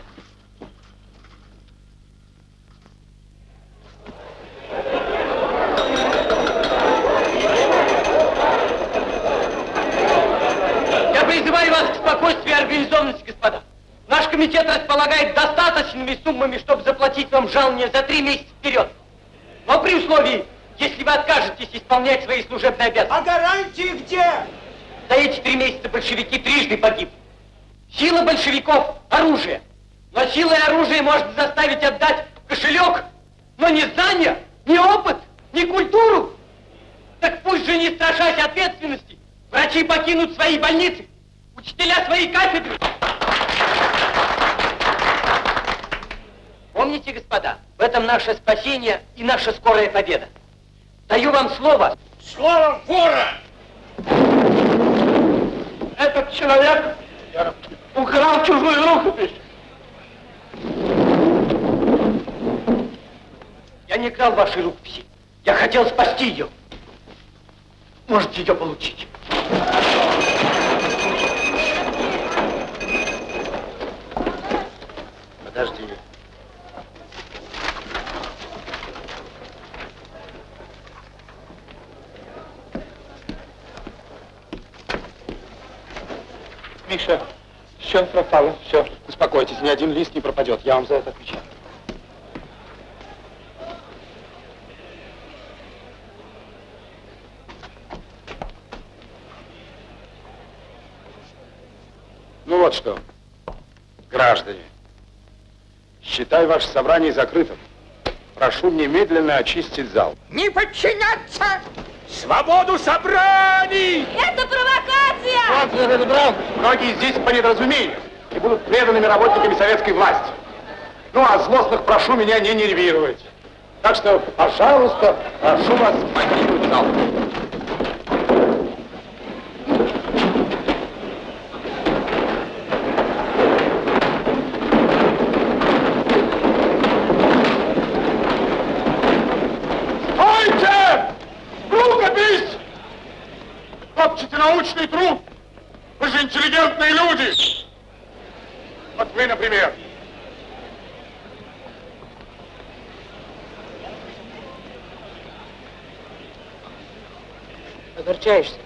Я призываю вас к спокойствию и организованности, господа. Наш комитет располагает достаточными суммами, чтобы заплатить вам жалование за три месяца вперед. Но при условии, если вы откажетесь исполнять свои служебные обязанности. А гарантии где? За эти три месяца большевики трижды погибли. Сила большевиков – оружие. Но силой оружия можно заставить отдать кошелек, но не знания, не опыт, не культуру. Так пусть же, не страшась ответственности, Врачи покинут свои больницы, учителя свои кафедры. Помните, господа, в этом наше спасение и наша скорая победа. Даю вам слово. Слово вора! Этот человек украл чужую рукопись. Я не крал вашей рукописи. Я хотел спасти ее. Можете ее получить. Миша, все пропало, все. Успокойтесь, ни один лист не пропадет, я вам за это отвечаю. Ну вот что, граждане, считай ваше собрание закрытым. Прошу немедленно очистить зал. Не подчиняться! Свободу собраний! Это провокация! Вот, это. Многие здесь по недоразумению и будут преданными работниками советской власти. Ну, а злостных прошу меня не нервировать. Так что, пожалуйста, прошу вас покинуть зал. Научный труд! Вы же интеллигентные люди! Вот вы, например. Огорчаешься?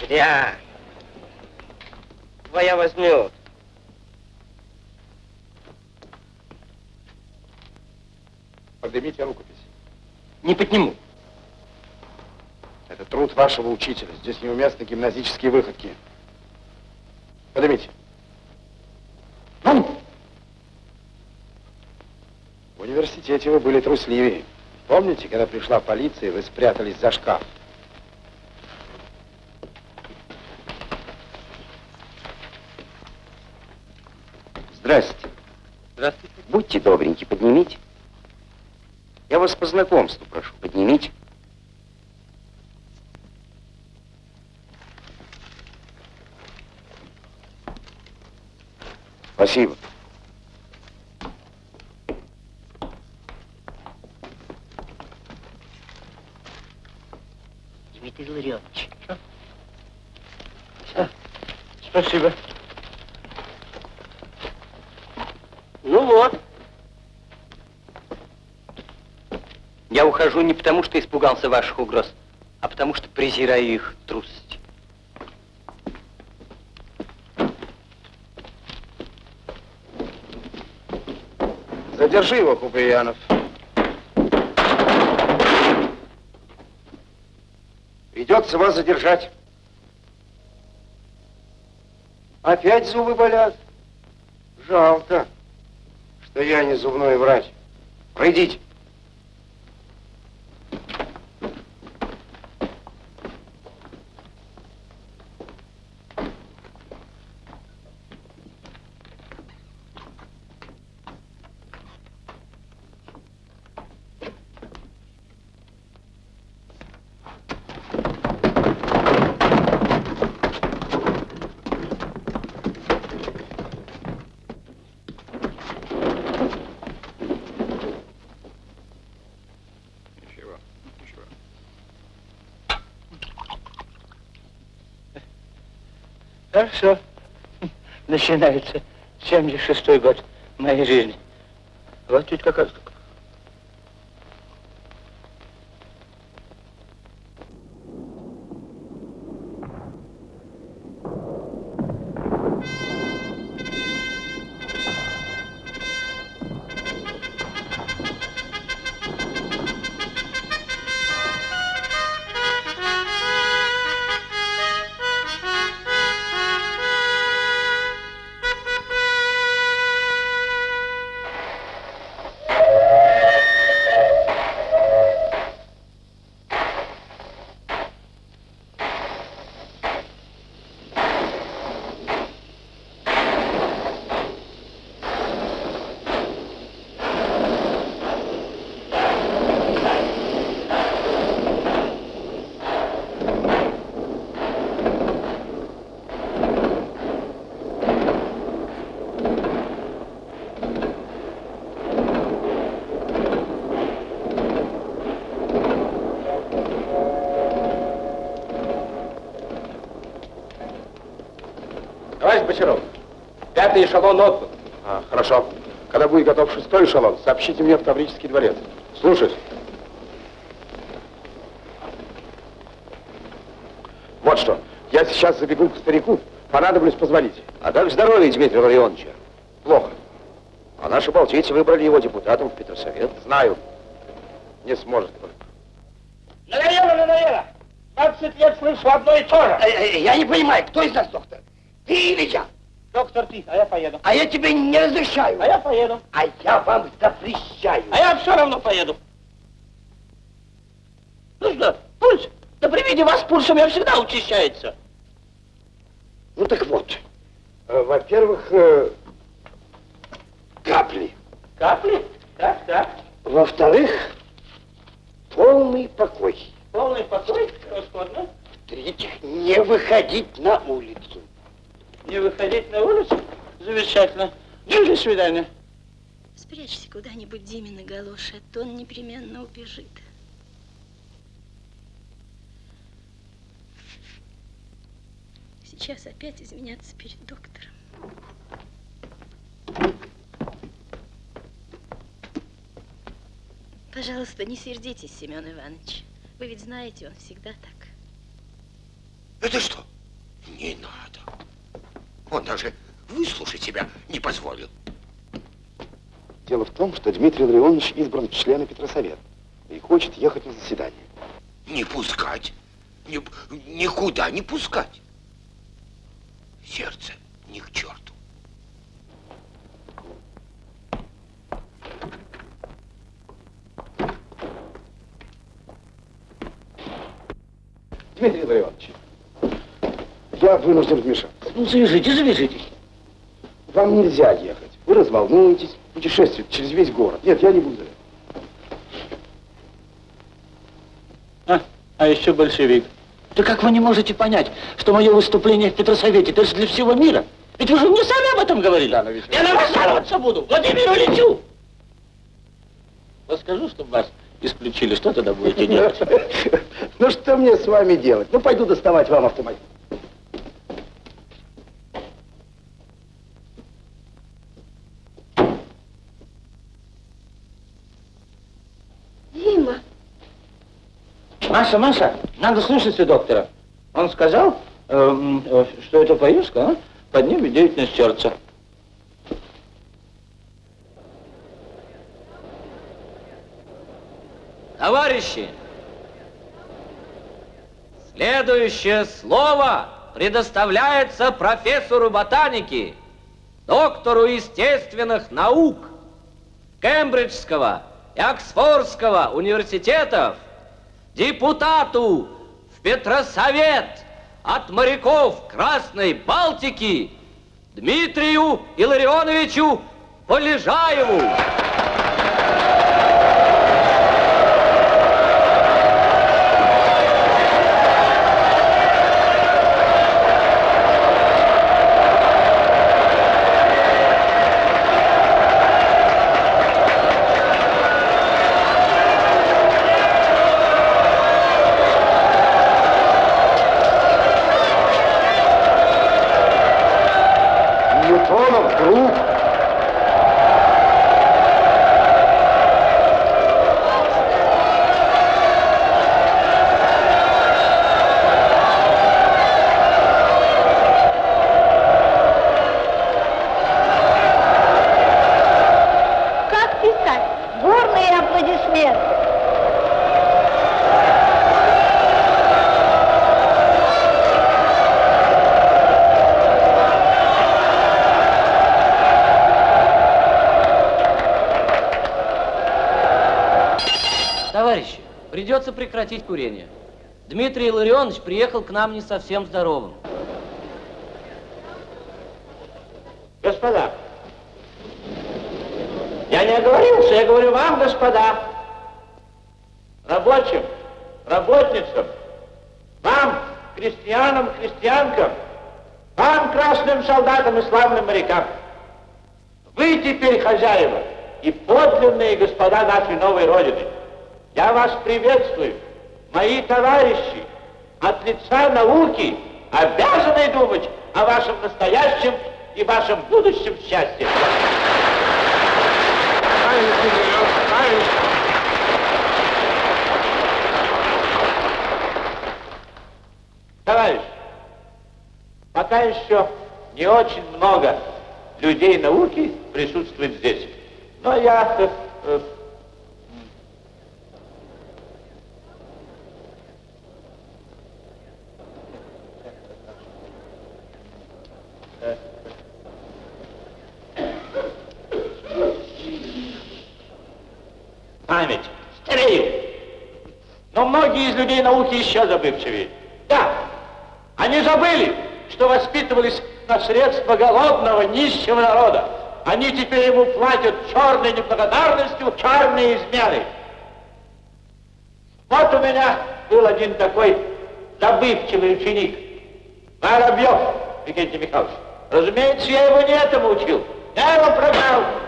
Зря. Твоя возьмет. Поднимите рукопись. Не подниму. Это труд вашего учителя. Здесь неуместны гимназические выходки. Поднимите. Ну! В университете вы были трусливее. Помните, когда пришла полиция, вы спрятались за шкаф? Здрасте. Здравствуйте. Будьте добреньки, поднимите. Я вас по знакомству прошу, поднимите. Спасибо. Дмитрий Ларионович. Спасибо. Ну вот. Я ухожу не потому, что испугался ваших угроз, а потому, что презираю их Задержи его, Куприянов. Придется вас задержать. Опять зубы болят? Жалко, что я не зубной врач. Пройдите. Ничего, ничего. Хорошо. Начинается 76-й год моей жизни. Вот ведь какая... Пятый эшелон отбыл. А, хорошо. Когда будет готов шестой эшелон, сообщите мне в Таврический дворец. Слушаюсь. Вот что, я сейчас забегу к старику, понадоблюсь позвонить. А как здоровье Дмитрия Ларионовича? Плохо. А наши балтийцы выбрали его депутатом в Петросовет. Знаю. Не сможет только. Надоело, надоело. 20 лет слышу одно и то же. Я не понимаю, кто из нас доктор? Ты или я? Доктор, ты, а я поеду. А я тебе не разрешаю. А я поеду. А я вам запрещаю. А я все равно поеду. Ну что, пульс? Да при виде вас пульс у меня всегда учащается. Ну так вот, Э, Во-первых, э, капли. Капли? Так, так. во-вторых, полный покой. Полный покой, превосходно. В-третьих, не выходить на улицу. Не выходить на улицу? Замечательно. Ну, до свидания. Спрячься куда-нибудь Димина галоши, а то он непременно убежит. Сейчас опять изменяться перед доктором. Пожалуйста, не сердитесь, Семен Иванович. Вы ведь знаете, он всегда так. Это что? Не надо. Он даже выслушать себя не позволил. Дело в том, что Дмитрий Ларионович избран в члены Петросовета и хочет ехать на заседание. Не пускать. Ни- никуда не пускать. Сердце ни к черту. Дмитрий Ларионович, я вынужден вмешаться. Ну, завяжите, завяжите. Вам нельзя ехать. Вы разволнуетесь, путешествовать через весь город. Нет, я не буду. А, а еще большевик. Да как вы не можете понять, что мое выступление в Петросовете, это же для всего мира? Ведь вы же мне сами об этом говорили. Я на вас жаловаться буду. Владимиру лечу. Вот скажу, чтобы вас исключили, что тогда будете делать? Ну что мне с вами делать? Ну пойду доставать вам автомобиль. Маша, Маша, надо слушаться доктора. Он сказал, эм, э, что эта поездка а, поднимет деятельность сердца. Товарищи, следующее слово предоставляется профессору ботаники, доктору естественных наук Кембриджского и Оксфордского университетов, депутату в Петросовет от моряков Красной Балтики Дмитрию Илларионовичу Полежаеву. Придется прекратить курение. Дмитрий Илларионович приехал к нам не совсем здоровым. Господа, я не оговорился, я говорю вам, господа, рабочим, работницам, вам, крестьянам, крестьянкам, вам, красным солдатам и славным морякам. Вы теперь хозяева и подлинные господа нашей новой Родины. Приветствую, мои товарищи, от лица науки, обязаны думать о вашем настоящем и вашем будущем счастье. Товарищ, пока еще не очень много людей науки присутствует здесь. Но я э, э, память, старею. Но многие из людей науки еще забывчивее. Да, они забыли, что воспитывались на средства голодного, нищего народа. Они теперь ему платят черной неблагодарностью, черные измены. Вот у меня был один такой забывчивый ученик, Воробьев Викентий Михайлович. Разумеется, я его не этому учил. Я его прогнал.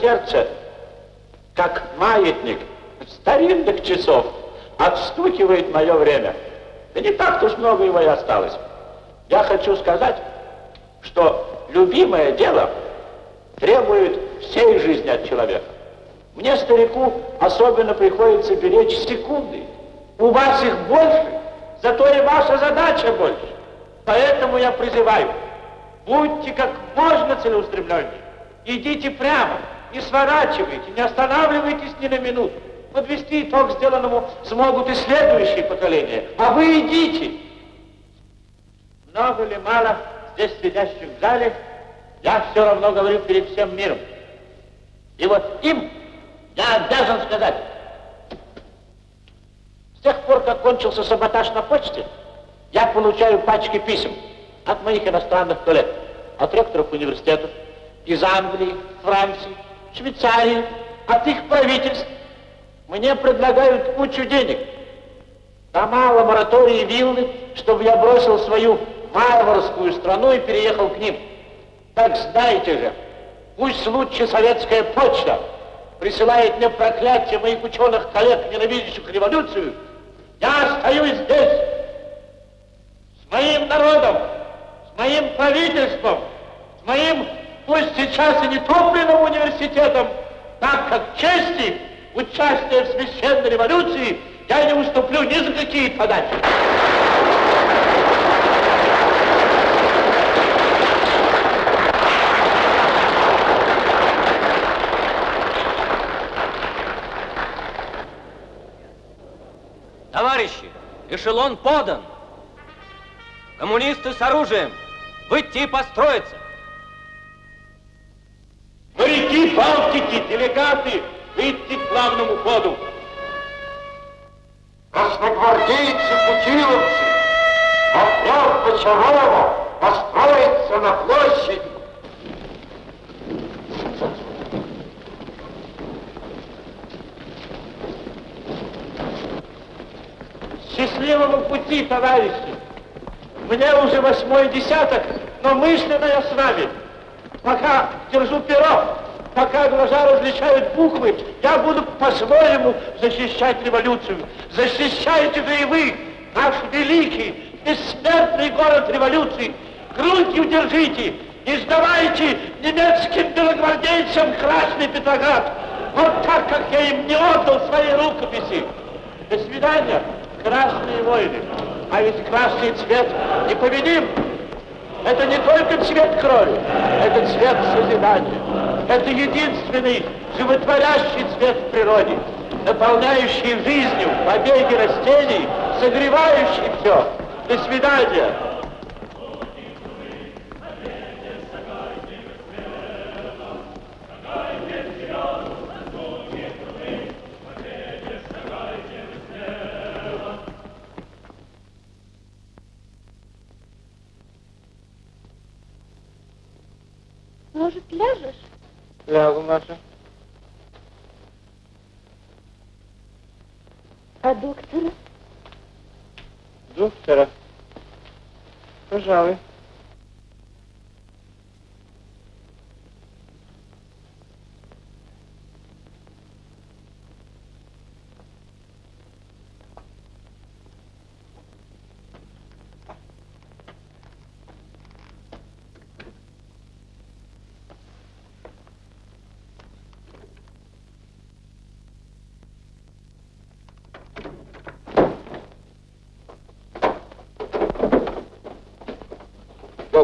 Сердце, как маятник старинных часов, отстукивает мое время. Да не так уж много его и осталось. Я хочу сказать, что любимое дело требует всей жизни от человека. Мне, старику, особенно приходится беречь секунды. У вас их больше, зато и ваша задача больше. Поэтому я призываю, будьте как можно целеустремленнее. Идите прямо, не сворачивайте, не останавливайтесь ни на минуту. Подвести итог сделанному смогут и следующие поколения. А вы идите. Много ли мало здесь сидящих в зале, я все равно говорю перед всем миром. И вот им я обязан сказать, с тех пор, как кончился саботаж на почте, я получаю пачки писем от моих иностранных коллег, от ректоров университетов, из Англии, Франции, Швейцарии, от их правительств. Мне предлагают кучу денег. Дома, лаборатории, виллы, чтобы я бросил свою варварскую страну и переехал к ним. Так знаете же, пусть лучше советская почта присылает мне проклятие моих ученых коллег, ненавидящих революцию, я остаюсь здесь с моим народом, с моим правительством, с моим пусть сейчас и не топленным университетом, так как чести участия в священной революции я не уступлю ни за какие подачи. Товарищи, эшелон подан. Коммунисты с оружием. Выйти и построиться. Моряки Балтики, делегаты, выйти к главному ходу. Красногвардейцы, путиловцы, Матрёв Бочарова построится на площади. Счастливого пути, товарищи! Мне уже восьмой десяток, но мысленно я с вами. Пока держу перо, пока глаза различают буквы, я буду по-своему защищать революцию. Защищайте же и вы, наш великий, бессмертный город революции. Грудью держите, не сдавайте немецким белогвардейцам Красный Петроград. Вот так, как я им не отдал свои рукописи. До свидания, красные воины. А ведь красный цвет непобедим. Это не только цвет крови, это цвет созидания. Это единственный животворящий цвет в природе, наполняющий жизнью побеги растений, согревающий все. До свидания. Может, ляжешь? Лягу, Маша. А доктора? Доктора? Пожалуй.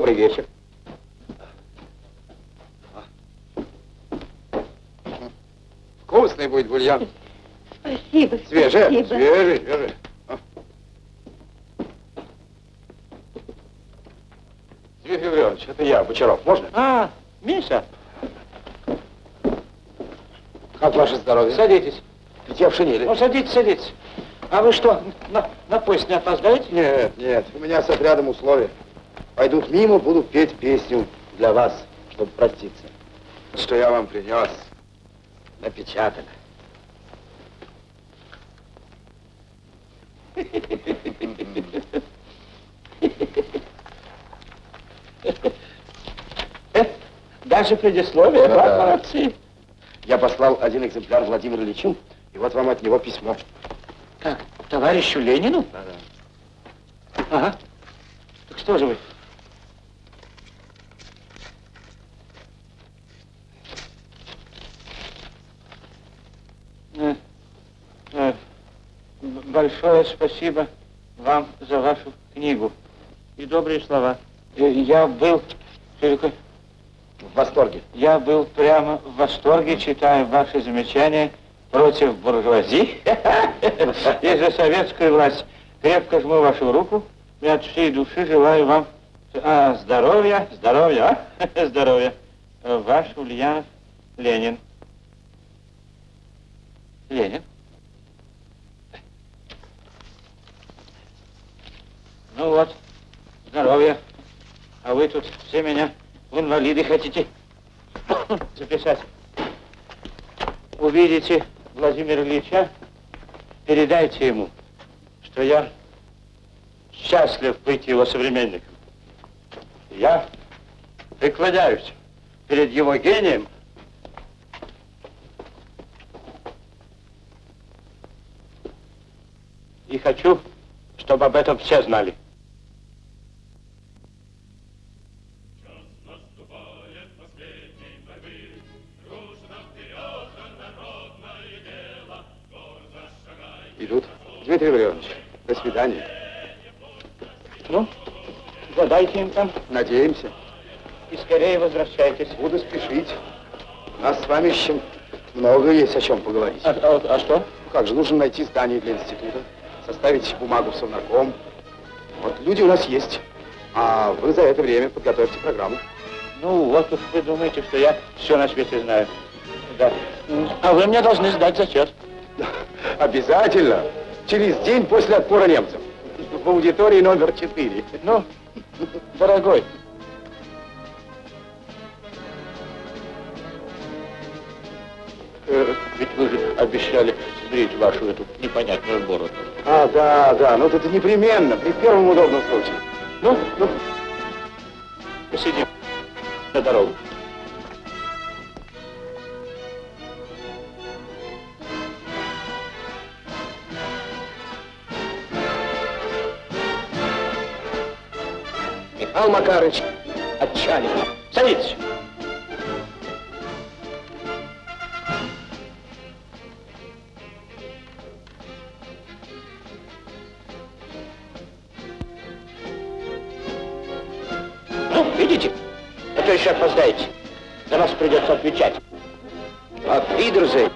Добрый вечер. Вкусный будет бульон. Спасибо, Свежий, спасибо. свежий, свежий. А. Дмитрий Григорьевич, это я, Бочаров. Можно? А, Миша. Как ваше здоровье? Садитесь. Ведь я в шинели. Ну, садитесь, садитесь. А вы что, на, на поезд не опоздаете? Нет, нет, у меня с отрядом условия. Пойдут мимо, буду петь песню для вас, чтобы проститься. Что я вам принес, напечатано. Даже предисловие, Да, да, да. молодцы. Я послал один экземпляр Владимиру Ильичу, и вот вам от него письмо. Как, товарищу Ленину? Да, да. Ага. Так что же вы? Э, э, б- Большое спасибо вам за вашу книгу и добрые слова. Э, Я был В восторге. я был прямо в восторге, читая ваши замечания против буржуазии и за советскую власть. Крепко жму вашу руку и от всей души желаю вам а, здоровья, здоровья, а? здоровья. Ваш Ульянов Ленин. Ленин? Ну вот, здоровья. А вы тут все меня в инвалиды хотите записать. Увидите Владимира Ильича, передайте ему, что я счастлив быть его современником. Я преклоняюсь перед его гением и хочу, чтобы об этом все знали. Дмитрий Григорьевич, до свидания. Ну, задайте им там Надеемся. и скорее возвращайтесь. Буду спешить. У нас с вами еще много есть о чем поговорить. А, а- а что? Ну Как же, нужно найти здание для института, составить бумагу в совнарком. Вот люди у нас есть. А вы за это время подготовьте программу. Ну, вот уж вы думаете, что я все на свете знаю. Да. А вы мне должны сдать зачет. Обязательно. Через день после отпора немцев. В аудитории номер 4. Ну, дорогой, э, ведь вы же обещали сбрить вашу эту непонятную бороду. А, да, да, ну это непременно, при первом удобном случае. Ну, ну, посидим на дорогу. Михаил Макарович, Отчалим. Садитесь. Ну, видите? А еще опоздаете. За вас придется отвечать. Auf Wiedersehen.